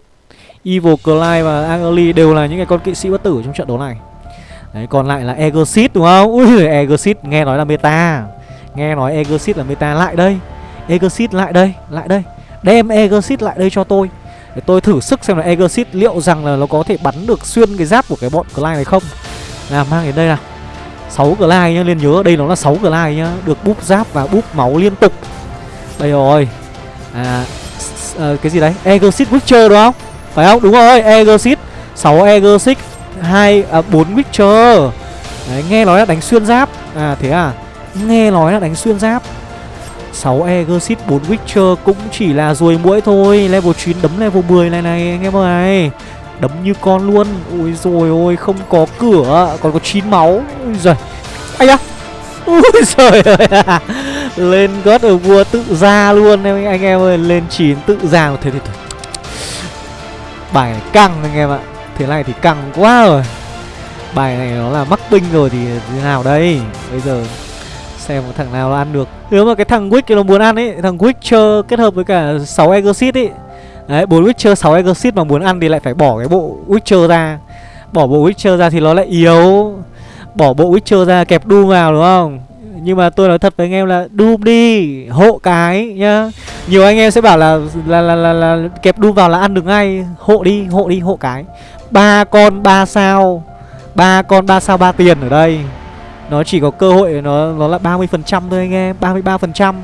Evil Clyde và Angeli đều là những cái con kỵ sĩ bất tử trong trận đấu này. Đấy còn lại là Egosit đúng không? Ui Egosit nghe nói là meta. Nghe nói Egosit là meta. Lại đây. Egosit lại đây, lại đây. Đem Egosit lại đây cho tôi. Để tôi thử sức xem là Egosit liệu rằng là nó có thể bắn được xuyên cái giáp của cái bọn Clyde này không. Nào mang đến đây nào. 6 glide nhá, nên nhớ đây nó là 6 glide nhá Được búp giáp và búp máu liên tục. Đây rồi. À à, Cái gì đấy? Egosit Witcher đúng không? Phải không? Đúng rồi Egosit. 6 Egosit 2 à, 4 Witcher. Đấy nghe nói là đánh xuyên giáp. À thế à? Nghe nói là đánh xuyên giáp. 6 Egosit 4 Witcher cũng chỉ là ruồi mũi thôi. Level 9 đấm level 10 này này, anh em ơi. Đấm như con luôn. Ôi rồi ôi, không có cửa. Còn có 9 máu. Ôi giời. Ây da. Ôi trời ơi. Lên gót ở vua tự ra luôn, em anh em ơi. Lên 9 tự ra. Thế thì thôi. Bài này căng, anh em ạ. Thế này thì căng quá rồi. Bài này nó là mắc binh rồi thì thế nào đây? Bây giờ Xem một thằng nào nó ăn được. Nếu mà cái thằng Wick nó muốn ăn ấy Thằng Witcher kết hợp với cả 6 Exit ấy. Đấy, 4 Witcher 6 Exit mà muốn ăn thì lại phải bỏ cái bộ Witcher ra. Bỏ bộ Witcher ra thì nó lại yếu. Bỏ bộ Witcher ra kẹp Doom vào đúng không? Nhưng mà tôi nói thật với anh em là Doom đi Hộ cái nhá. Nhiều anh em sẽ bảo là là, là, là, là kẹp Doom vào là ăn được ngay. Hộ đi, hộ đi, hộ cái. Ba con ba sao. Ba con ba sao ba tiền ở đây. Nó chỉ có cơ hội nó nó là 30% thôi anh em 33%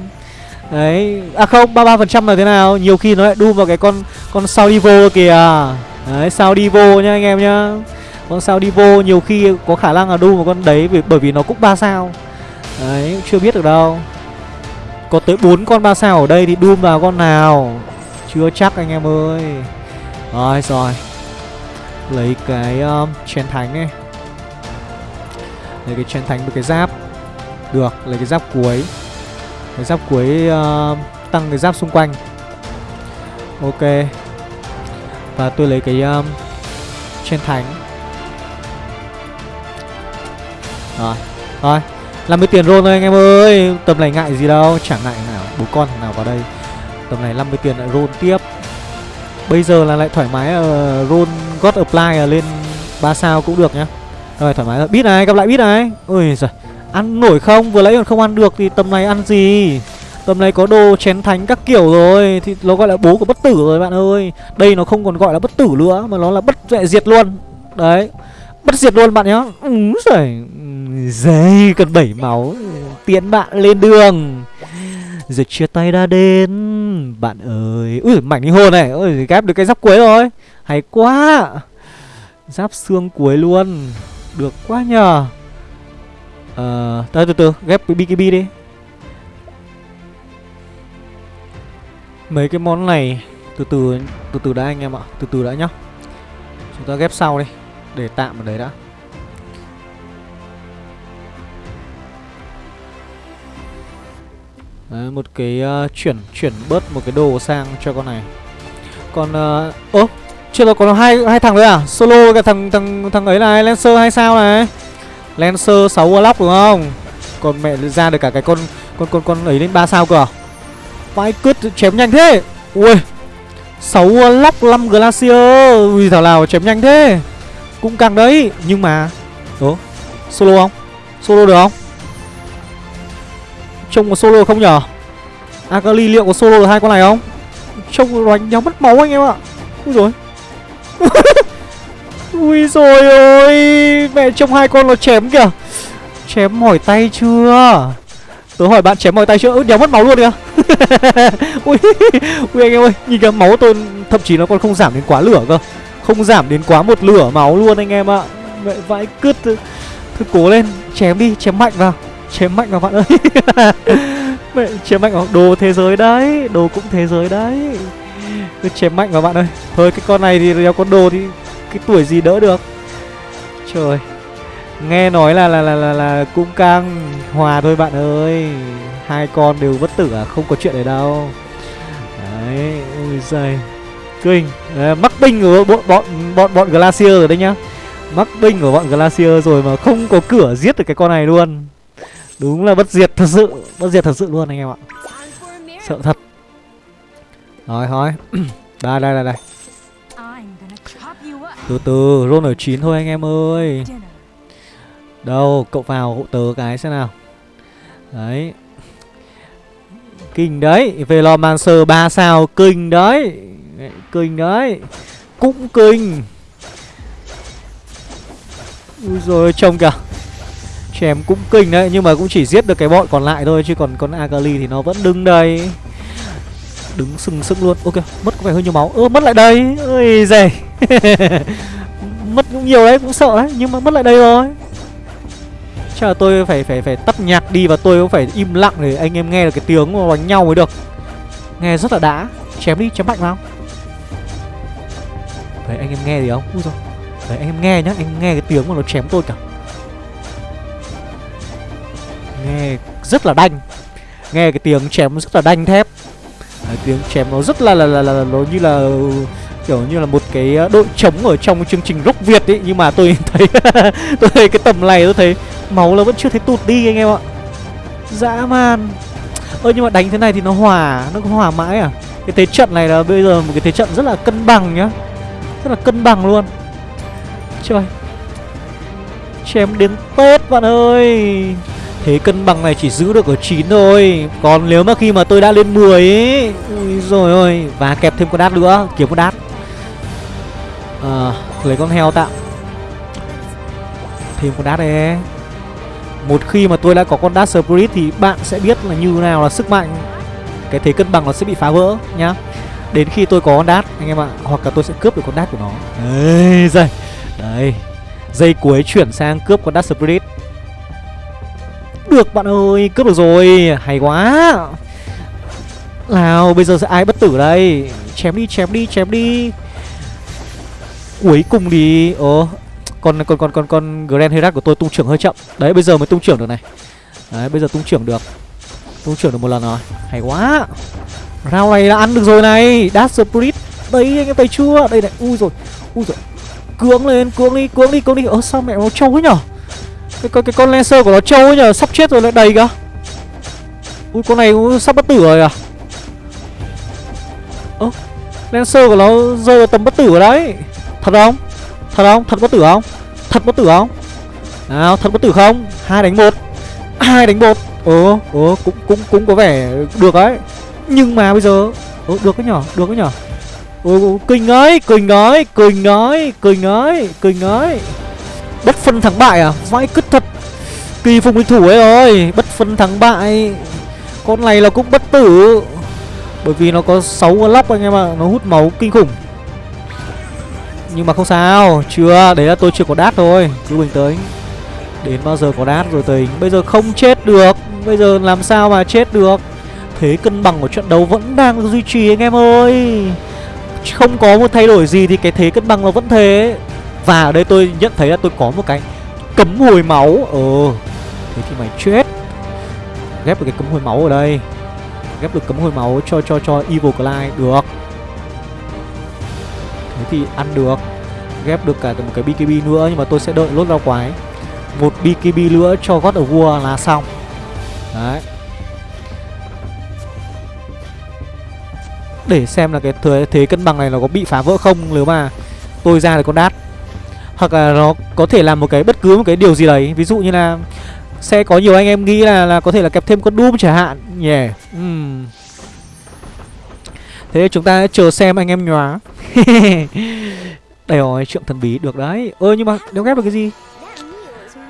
Đấy. À không 33% là thế nào? Nhiều khi nó lại đu vào cái con Con sao đi vô kìa. Đấy sao đi vô nhá anh em nhá. Con sao đi vô nhiều khi có khả năng là đu một con đấy vì, Bởi vì nó cũng 3 sao. Đấy chưa biết được đâu. Có tới 4 con 3 sao ở đây thì đu vào con nào? Chưa chắc anh em ơi. Rồi rồi. Lấy cái um, chén thánh này. Lấy cái chén thánh với cái giáp. Được lấy cái giáp cuối. Cái giáp cuối uh, tăng cái giáp xung quanh. Ok. Và tôi lấy cái ờ, um, Trên thánh Rồi. Rồi. 50 tiền roll thôi anh em ơi. Tầm này ngại gì đâu. Chẳng ngại nào. Bố con nào vào đây. Tầm này 50 tiền lại roll tiếp. Bây giờ là lại thoải mái ờ, uh, Roll God Apply lên 3 sao cũng được nhá. Rồi thoải mái rồi. Bít này, gặp lại bít này. Ui giời. Ăn nổi không? Vừa lấy còn không ăn được thì tầm này ăn gì? Tầm này có đồ chén thánh các kiểu rồi. Thì nó gọi là bố của bất tử rồi, bạn ơi. Đây nó không còn gọi là bất tử nữa, Mà nó là bất vệ diệt luôn. Đấy. Bất diệt luôn, bạn nhá. Úi giời. Dây, cần 7 máu. Tiến bạn lên đường. Giờ chia tay đã đến. Bạn ơi. Ui mảnh linh hồn này. Ui ghép được cái giáp cuối rồi. Hay quá. Giáp xương cuối luôn. Được quá nhờ. Ờ, uh, từ từ ghép cái BKB đi. Mấy cái món này từ từ từ từ đã anh em ạ Từ từ đã nhá. Chúng ta ghép sau đi Để tạm ở đấy đã. Đấy, một cái uh, chuyển chuyển bớt một cái đồ sang cho con này. Còn uh, chưa rồi có hai hai thằng nữa à? Solo cái cả thằng thằng thằng ấy là lancer hay sao này? Lancer 6 warlock đúng không? Còn mẹ ra được cả cái con con con con ấy lên ba sao cơ à? Vãi cứt chém nhanh thế! Ui! 6 warlock 5 glacier! Ui, thảo nào chém nhanh thế? Cũng càng đấy, nhưng mà ố solo không? Solo được không? Trông có solo không nhở? Akali liệu có solo được hai con này không? Trông đánh nhau mất máu anh em ạ. Ui rồi ui rồi ôi, mẹ trông hai con nó chém kìa. Chém mỏi tay chưa? Tớ hỏi bạn chém mỏi tay chưa? Ứ đéo mất máu luôn kìa. Ui ui anh em ơi, nhìn cái máu tôi, thậm chí nó còn không giảm đến quá lửa cơ. Không giảm đến quá một lửa máu luôn anh em ạ. Mẹ vãi cứt thôi cố lên, chém đi, chém mạnh vào. Chém mạnh vào bạn ơi. Mẹ chém mạnh vào. Đồ thế giới đấy, đồ cũng thế giới đấy cứ chém mạnh vào bạn ơi. Thôi cái con này thì đeo con đồ thì cái tuổi gì đỡ được. Trời. Nghe nói là là là là, là cũng căng. Hòa thôi bạn ơi. Hai con đều bất tử à? Không có chuyện này đâu. Đấy Ui giời. Kinh. À, mắc binh của bọn bọn bọn bọn glacier rồi đấy nhá. Mắc binh của bọn glacier rồi mà không có cửa giết được cái con này luôn. Đúng là bất diệt thật sự. Bất diệt thật sự luôn anh em ạ. Sợ thật rồi thôi. Đây đây đây đây. Từ từ, roll ở chín thôi anh em ơi. Đâu, cậu vào hộ tớ cái xem nào. Đấy. Kinh đấy. Velomancer 3 sao, kinh đấy. Kinh đấy. Cũng kinh. Ui rồi trông kìa. Chém cũng kinh đấy, nhưng mà cũng chỉ giết được cái bọn còn lại thôi, chứ còn con akali thì nó vẫn đứng đây đứng sừng sững luôn. Ok, mất có vẻ hơi nhiều máu. Ơ, mất lại đây. Ơi dày mất cũng nhiều đấy, cũng sợ đấy, nhưng mà mất lại đây rồi. Chắc là tôi phải phải phải tắt nhạc đi và tôi cũng phải im lặng để anh em nghe được cái tiếng mà đánh nhau mới được. Nghe rất là đã. Chém đi, chém mạnh vào. Đấy anh em nghe gì không? Ui rồi đấy anh em nghe nhá, anh em nghe cái tiếng mà nó chém tôi cả. Nghe rất là đanh. Nghe cái tiếng chém rất là đanh thép đấy, tiếng chém nó rất là là, là, là, là nó như là kiểu như là một cái ờ, đội trống ở trong chương trình rock việt ấy nhưng mà tôi thấy tôi thấy cái tầm này tôi thấy máu nó vẫn chưa thấy tụt đi anh em ạ. Dã man. Ơ nhưng mà đánh thế này thì nó hòa nó có hòa mãi à? Cái thế trận này là bây giờ một cái thế trận rất là cân bằng nhá. Rất là cân bằng luôn. Trời chém đến tết bạn ơi. Thế cân bằng này chỉ giữ được ở 9 thôi. Còn nếu mà khi mà tôi đã lên 10 ấy Ui rồi ôi Và kẹp thêm con đát nữa Kiếm con đát. À, Lấy con heo tạm Thêm con đát đấy Một khi mà tôi đã có con đát spirit Thì bạn sẽ biết là như nào là sức mạnh. Cái thế cân bằng nó sẽ bị phá vỡ nhá. Đến khi tôi có con đát anh em ạ Hoặc là tôi sẽ cướp được con đát của nó. Đấy dây. Đấy dây cuối chuyển sang cướp con đát spirit được bạn ơi, cướp được rồi Hay quá. Nào, bây giờ sẽ ai bất tử đây? Chém đi, chém đi, chém đi. Cuối cùng đi Ồ, con con con con con Grand Herat của tôi tung trưởng hơi chậm. Đấy, bây giờ mới tung trưởng được này. Đấy, bây giờ tung trưởng được. Tung trưởng được một lần rồi. Hay quá. Rau này đã ăn được rồi này. Dash Spirit. Đấy, anh em thấy chưa? Đây này, ui rồi Ui rồi. Cưỡng lên, cưỡng đi, cưỡng đi, cưỡng đi. Ơ, sao mẹ nó trâu ấy nhở? Cái cái cái con lancer của nó trâu ấy nhờ, sắp chết rồi lại đầy kìa ui, con này cũng sắp bất tử rồi à? Ơ lancer của nó rơi vào tầm bất tử rồi đấy. Thật không? Thật không? Thật bất tử không? Thật bất tử không? Nào, thật bất tử không? Hai đánh một. Hai đánh một. Ồ ồ, cũng cũng cũng có vẻ được đấy. Nhưng mà bây giờ, ồ, được cái nhỏ được cái nhỏ ồ, kinh ấy kinh ấy kinh ấy kinh ấy kinh ấy bất phân thắng bại à? Vãi cứt thật. Kỳ phùng địch thủ ấy rồi bất phân thắng bại. Con này là cũng bất tử. Bởi vì nó có 6 lóc anh em ạ, nó hút máu kinh khủng. Nhưng mà không sao, chưa, đấy là tôi chưa có đát thôi, cứ bình tĩnh. Đến bao giờ có đát rồi tính bây giờ không chết được, bây giờ làm sao mà chết được? Thế cân bằng của trận đấu vẫn đang duy trì anh em ơi. Không có một thay đổi gì thì cái thế cân bằng nó vẫn thế và ở đây tôi nhận thấy là tôi có một cái cấm hồi máu. Ờ Thế thì mày chết. Ghép được cái cấm hồi máu ở đây. Ghép được cấm hồi máu cho cho cho Evil Clyde. Được. Thế thì ăn được. Ghép được cả một cái BKB nữa Nhưng mà tôi sẽ đợi lốt rau quái. Một BKB nữa cho God of War là xong. Đấy. Để xem là cái thế, thế cân bằng này nó có bị phá vỡ không. Nếu mà tôi ra được con đát. Hoặc là nó có thể làm một cái bất cứ một cái điều gì đấy. Ví dụ như là Sẽ có nhiều anh em nghĩ là, là có thể là kẹp thêm con Doom chẳng hạn. Nhỉ yeah. uhm. Thế chúng ta chờ xem anh em nhóa. Đây rồi, trượng thần bí được đấy. Ơ nhưng mà đéo ghép được cái gì?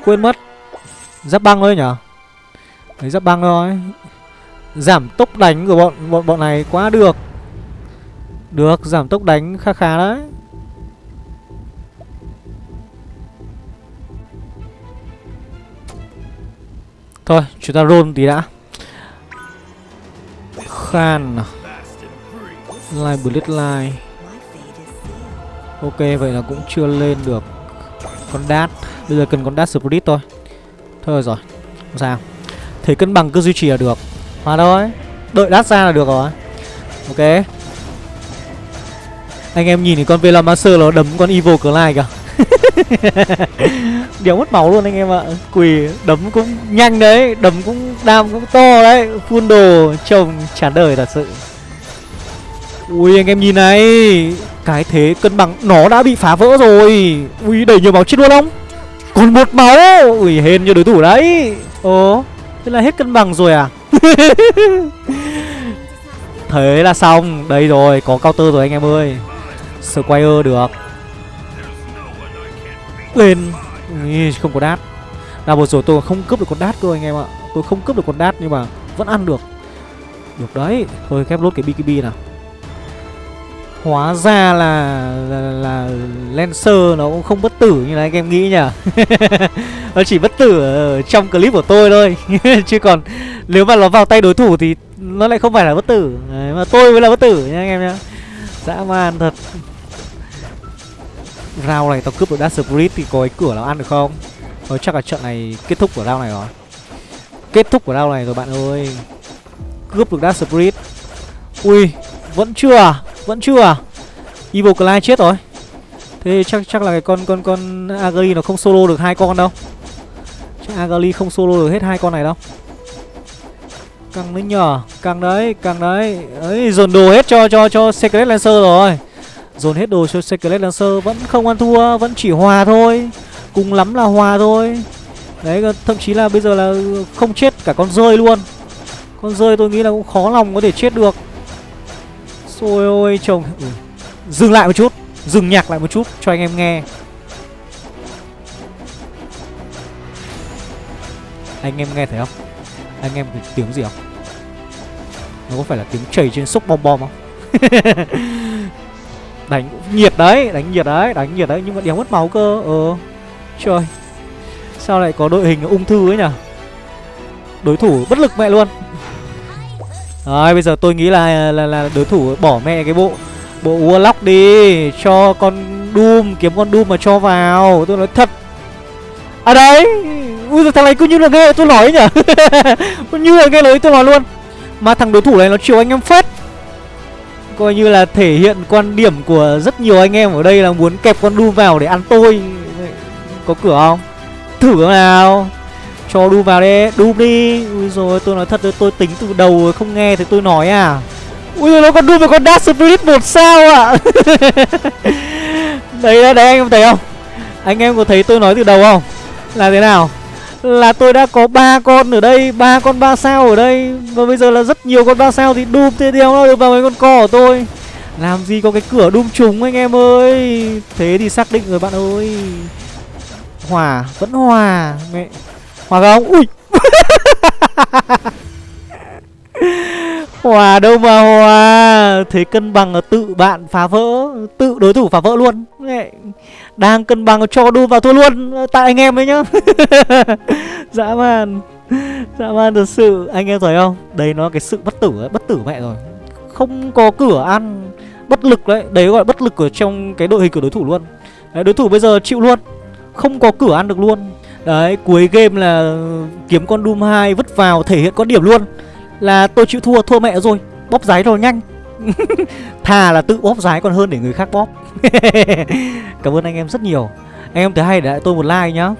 Quên mất. Giáp băng thôi nhở? Đấy giáp băng thôi. Giảm tốc đánh của bọn bọn bọn này quá được. Được, giảm tốc đánh khá khá đấy. Thôi, chúng ta roll tí đã. Khan Line Bullet Line Ok, vậy là cũng chưa lên được Con đát. Bây giờ cần con đát Spirit thôi. Thôi rồi, không sao. Thế cân bằng cứ duy trì là được. Mà thôi, đợi đát ra là được rồi. Ok. Anh em nhìn thì con Velomaster nó đấm con Evil Clyde kìa. Đéo mất máu luôn anh em ạ. Quỳ, đấm cũng nhanh đấy, Đấm cũng đam cũng to đấy. Phun đồ trông chán đời thật sự. Ui, anh em nhìn này, Cái thế cân bằng, nó đã bị phá vỡ rồi. Ui đẩy nhiều máu chết luôn không Còn một máu, Ui, hên cho đối thủ đấy. Ồ, Thế là hết cân bằng rồi à? Thế là xong. Đây rồi, có counter rồi anh em ơi. Squire được. Lên. Không có đát. Là vừa rồi tôi không cướp được con đát cơ anh em ạ. Tôi không cướp được con đát nhưng mà vẫn ăn được. Được đấy Thôi khép lốt cái BKB nào. Hóa ra là là, là Lancer nó cũng không bất tử như là anh em nghĩ nhỉ? Nó chỉ bất tử ở trong clip của tôi thôi. Chứ còn nếu mà nó vào tay đối thủ thì nó lại không phải là bất tử. Đấy, Mà tôi mới là bất tử nha anh em nhá. Dã man thật. Round này tao cướp được Dash Spirit thì có cái cửa nào ăn được không? Thôi chắc là trận này kết thúc của round này rồi. Kết thúc của round này rồi bạn ơi. Cướp được Dash Spirit. Ui, Vẫn chưa à? Vẫn chưa à? Evil Clyde chết rồi. Thế chắc chắc là cái con con con Agali nó không solo được hai con đâu. Chắc Agali không solo được hết hai con này đâu. Căng đấy nhờ Căng đấy Căng đấy. Ấy, dồn đồ hết cho cho cho Secret Lancer rồi. Dồn hết đồ cho Secret Lancer, Vẫn không ăn thua, Vẫn chỉ hòa thôi. Cùng lắm là hòa thôi. Đấy, thậm chí là bây giờ là không chết cả con rơi luôn. Con rơi tôi nghĩ là cũng khó lòng có thể chết được. Xôi ôi, chồng. Ừ. Dừng lại một chút. Dừng nhạc lại một chút cho anh em nghe. Anh em nghe thấy không? Anh em thấy tiếng gì không? Nó có phải là tiếng chảy trên xúc bom bom không? Đánh nhiệt đấy Đánh nhiệt đấy Đánh nhiệt đấy Nhưng mà đéo mất máu cơ Ờ. Trời Sao lại có đội hình ung thư ấy nhỉ? Đối thủ bất lực mẹ luôn. Rồi bây giờ tôi nghĩ là là, là đối thủ bỏ mẹ cái bộ Bộ Warlock đi Cho con Doom Kiếm con Doom mà cho vào. Tôi nói thật. À đấy Ui giời, thằng này cứ như là nghe tôi nói nhỉ? Cứ như là nghe lời tôi nói luôn. Mà thằng đối thủ này nó chiều anh em phết. Coi như là thể hiện quan điểm của rất nhiều anh em ở đây là muốn kẹp con Doom vào để ăn tôi. Có cửa không? Thử nào. Cho Doom vào đi, Doom đi. Ui rồi tôi nói thật tôi tính từ đầu không nghe thì tôi nói à. Ui rồi nó còn Doom và con Dark Spirit một sao ạ? À. Đấy đấy đấy anh em thấy không? Anh em có thấy tôi nói từ đầu không? Là thế nào? Là tôi đã có ba con ở đây, ba con ba sao ở đây. Và bây giờ là rất nhiều con ba sao thì đùm thế đéo nó được vào mấy con cò của tôi. Làm gì có cái cửa đùm trúng anh em ơi. Thế thì xác định rồi bạn ơi. Hòa vẫn hòa mẹ hòa không? Ui! Hòa đâu mà hòa thế cân bằng là tự bạn phá vỡ, tự đối thủ phá vỡ luôn. Mẹ đang cân bằng cho đu vào thua luôn ờ, tại anh em ấy nhá. Dã man. Dã man thật sự. Anh em thấy không? Đấy nó cái sự bất tử ấy bất tử mẹ rồi. Không có cửa ăn bất lực đấy. Đấy gọi là bất lực ở trong cái đội hình của đối thủ luôn. Đấy, đối thủ bây giờ chịu luôn. Không có cửa ăn được luôn. Đấy cuối game là kiếm con doom 2 vứt vào thể hiện có điểm luôn. Là tôi chịu thua thua mẹ rồi. Bóp giấy rồi nhanh. Thà là tự bóp giái còn hơn để người khác bóp. Cảm ơn anh em rất nhiều. Anh em thấy hay để lại tôi một like nhá.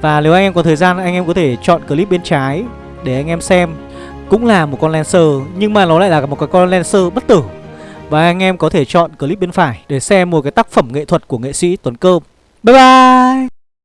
Và nếu anh em có thời gian, anh em có thể chọn clip bên trái Để anh em xem. Cũng là một con Lancer, Nhưng mà nó lại là một cái con Lancer bất tử. Và anh em có thể chọn clip bên phải Để xem một cái tác phẩm nghệ thuật của nghệ sĩ Tuấn Cơm Bye bye!